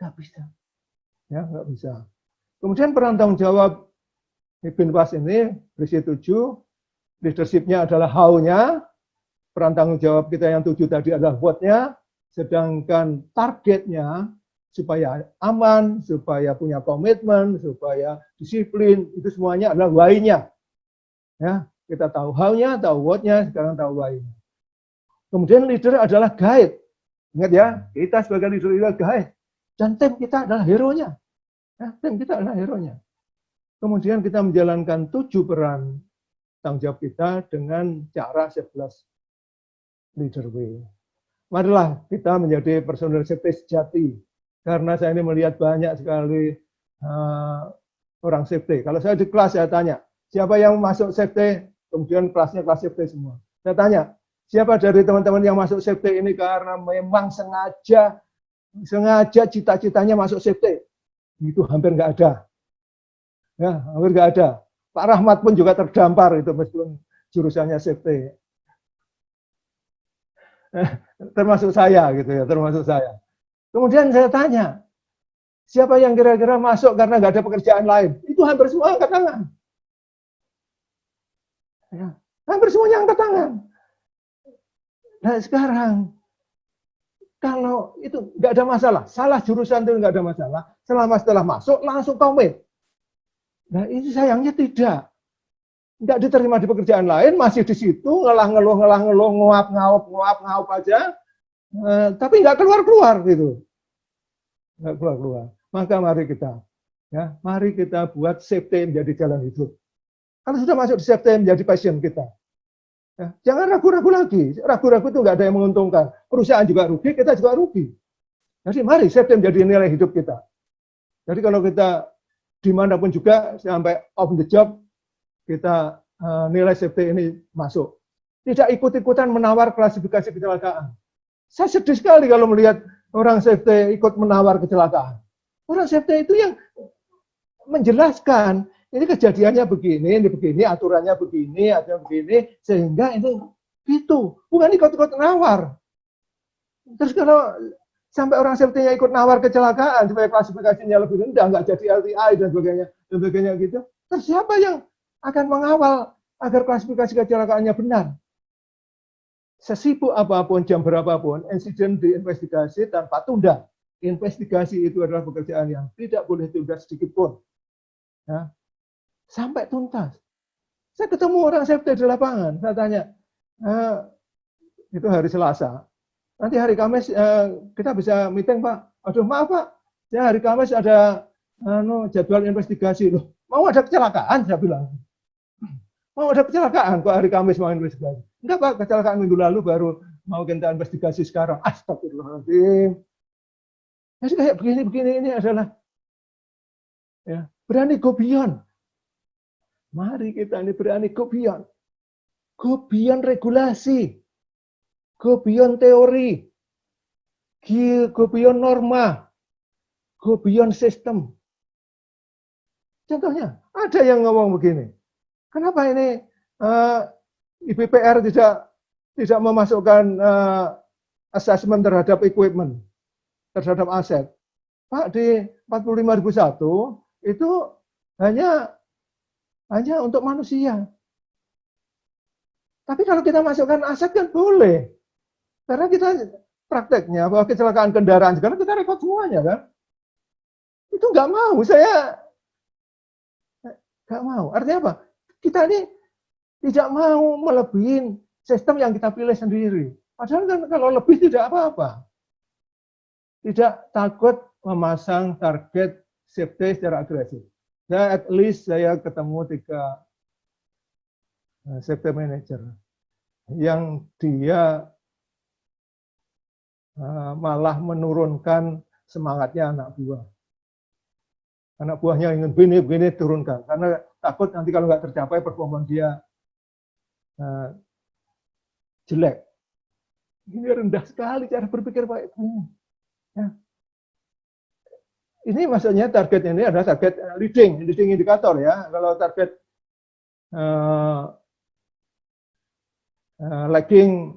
Nggak bisa. Ya, nggak bisa. Kemudian peran tanggung jawab Ibn Bas ini berisi tujuh, leadership-nya adalah how-nya, peran tanggung jawab kita yang tujuh tadi adalah what-nya, sedangkan targetnya supaya aman, supaya punya komitmen, supaya disiplin, itu semuanya adalah why-nya. Ya, kita tahu how-nya, tahu what-nya, sekarang tahu why-nya. Kemudian leader adalah guide. Ingat ya, kita sebagai leader adalah guide. Dan tim kita adalah hero-nya. Ya, tim kita adalah hero-nya. Kemudian kita menjalankan tujuh peran tanggung jawab kita dengan cara 11 leader way. Marilah kita menjadi personal safety sejati. Karena saya ini melihat banyak sekali uh, orang safety. Kalau saya di kelas saya tanya, siapa yang masuk safety? Kemudian kelasnya kelas safety semua. Saya tanya, siapa dari teman-teman yang masuk safety ini karena memang sengaja sengaja cita-citanya masuk safety? Itu hampir nggak ada. Ya, hampir nggak ada. Pak Rahmat pun juga terdampar itu meskipun jurusannya safety. Eh, termasuk saya gitu ya, termasuk saya. Kemudian saya tanya, siapa yang kira-kira masuk karena nggak ada pekerjaan lain? Itu hampir semua angkat tangan. Ya, hampir semuanya angkat tangan. Nah sekarang, kalau itu nggak ada masalah, salah jurusan itu nggak ada masalah, selama setelah masuk langsung komit. Nah ini sayangnya tidak. Nggak diterima di pekerjaan lain, masih di situ, ngelah-ngeluh, ngelah-ngeluh, nguap, ngaup, nguap, ngaup aja. Eh, tapi nggak keluar-keluar gitu. Nggak keluar-keluar. Maka mari kita, ya, mari kita buat safety menjadi jalan hidup. Kalau sudah masuk di safety menjadi passion kita. Ya, jangan ragu-ragu lagi. Ragu-ragu itu nggak ada yang menguntungkan. Perusahaan juga rugi, kita juga rugi. Jadi mari safety menjadi nilai hidup kita. Jadi kalau kita di mana pun juga sampai off the job kita uh, nilai safety ini masuk. Tidak ikut-ikutan menawar klasifikasi kecelakaan. Saya sedih sekali kalau melihat orang safety ikut menawar kecelakaan. Orang safety itu yang menjelaskan ini kejadiannya begini, ini begini, aturannya begini, aturannya begini, sehingga ini gitu. Bukan ikut-ikut nawar. Terus kalau sampai orang safety-nya ikut nawar kecelakaan supaya klasifikasinya lebih rendah, nggak jadi LTI dan sebagainya, dan sebagainya gitu. Terus siapa yang akan mengawal agar klasifikasi kecelakaannya benar? Sesibuk apa pun, jam berapapun, insiden diinvestigasi tanpa tunda. Investigasi itu adalah pekerjaan yang tidak boleh tunda sedikit pun. Ya. Sampai tuntas. Saya ketemu orang safety di lapangan, saya tanya, eh, itu hari Selasa, nanti hari Kamis eh, kita bisa meeting Pak. Aduh maaf Pak, ya hari Kamis ada anu, jadwal investigasi loh. Mau ada kecelakaan saya bilang. Mau ada kecelakaan kok hari Kamis mau investigasi. Enggak Pak, kecelakaan minggu lalu baru mau kita investigasi sekarang. Astagfirullahaladzim. Jadi kayak begini-begini ini adalah ya, berani go beyond. Mari kita ini berani go beyond. Go regulasi go beyond teori, go beyond norma, go beyond sistem. Contohnya, ada yang ngomong begini, kenapa ini uh, eh, IBPR tidak tidak memasukkan uh, assessment terhadap equipment, terhadap aset? Pak, di 45001 itu hanya hanya untuk manusia. Tapi kalau kita masukkan aset kan boleh. Karena kita prakteknya bahwa kecelakaan kendaraan sekarang kita rekod semuanya kan. Itu nggak mau, saya nggak mau. Artinya apa? Kita ini tidak mau melebihin sistem yang kita pilih sendiri. Padahal kan kalau lebih tidak apa-apa. Tidak takut memasang target safety secara agresif. Saya at least saya ketemu tiga eh, safety manager yang dia malah menurunkan semangatnya anak buah. Anak buahnya ingin begini-begini turunkan, karena takut nanti kalau nggak tercapai performa dia uh, jelek. Ini rendah sekali cara berpikir Pak ini. Ya. Ini maksudnya target ini adalah target leading, leading indikator ya. Kalau target uh, uh, lagging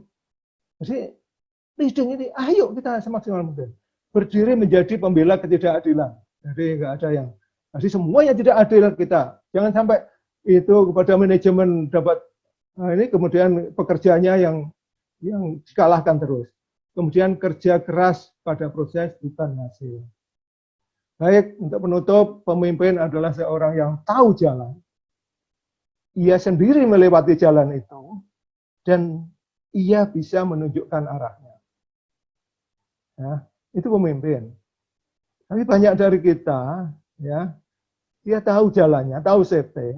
leading ini, ayo kita semaksimal mungkin berdiri menjadi pembela ketidakadilan. Jadi nggak ada yang, jadi semuanya tidak adil kita. Jangan sampai itu kepada manajemen dapat nah ini kemudian pekerjaannya yang yang dikalahkan terus. Kemudian kerja keras pada proses bukan hasil. Baik, untuk penutup, pemimpin adalah seorang yang tahu jalan. Ia sendiri melewati jalan itu, dan ia bisa menunjukkan arahnya. Ya, itu pemimpin. Tapi banyak dari kita, ya, dia tahu jalannya, tahu safety.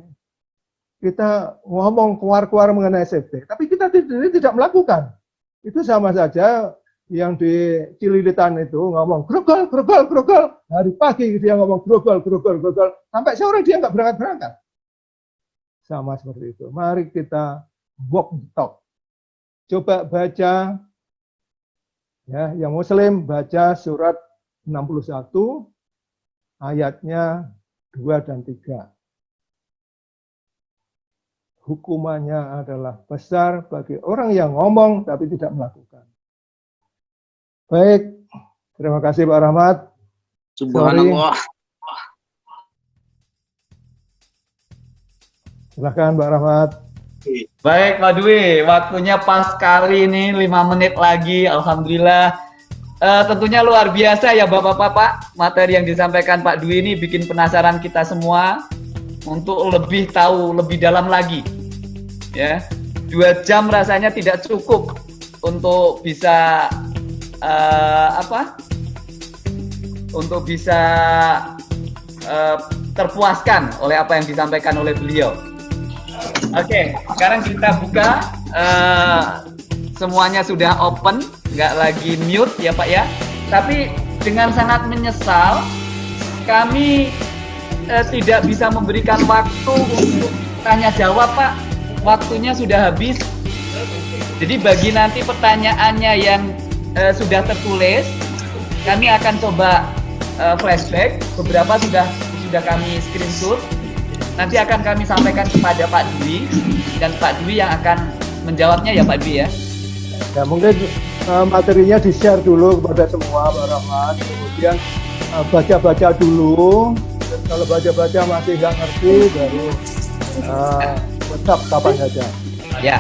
Kita ngomong keluar-keluar mengenai safety, tapi kita tidak, tidak melakukan. Itu sama saja yang di Cililitan itu ngomong grogol, grogol, grogol. Hari pagi dia ngomong grogol, grogol, grogol. Sampai sore dia nggak berangkat-berangkat. Sama seperti itu. Mari kita walk the talk. Coba baca, ya, yang Muslim baca surat 61 ayatnya 2 dan 3. Hukumannya adalah besar bagi orang yang ngomong tapi tidak melakukan. Baik, terima kasih Pak Rahmat. Subhanallah. Silahkan Pak Rahmat. Baik Pak Dwi, waktunya pas sekali ini 5 menit lagi, Alhamdulillah. Uh, tentunya luar biasa ya Bapak-Bapak, materi yang disampaikan Pak Dwi ini bikin penasaran kita semua untuk lebih tahu lebih dalam lagi. Ya, dua jam rasanya tidak cukup untuk bisa uh, apa? Untuk bisa uh, terpuaskan oleh apa yang disampaikan oleh beliau. Oke, okay, sekarang kita buka. Uh, semuanya sudah open, nggak lagi mute ya Pak ya. Tapi dengan sangat menyesal, kami uh, tidak bisa memberikan waktu untuk tanya jawab Pak. Waktunya sudah habis. Jadi bagi nanti pertanyaannya yang uh, sudah tertulis, kami akan coba uh, flashback. Beberapa sudah sudah kami screenshot nanti akan kami sampaikan kepada Pak Dwi dan Pak Dwi yang akan menjawabnya ya Pak Dwi ya. Ya mungkin uh, materinya di share dulu kepada semua Pak Rahmat, kemudian baca-baca uh, dulu. Dan kalau baca-baca masih nggak ngerti baru uh, WhatsApp kapan saja. Ya,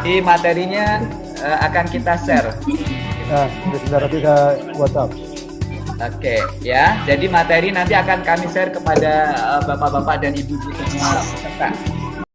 di materinya uh, akan kita share. Nah, sebentar kita WhatsApp. Oke, ya. Jadi materi nanti akan kami share kepada bapak-bapak dan ibu-ibu semua peserta.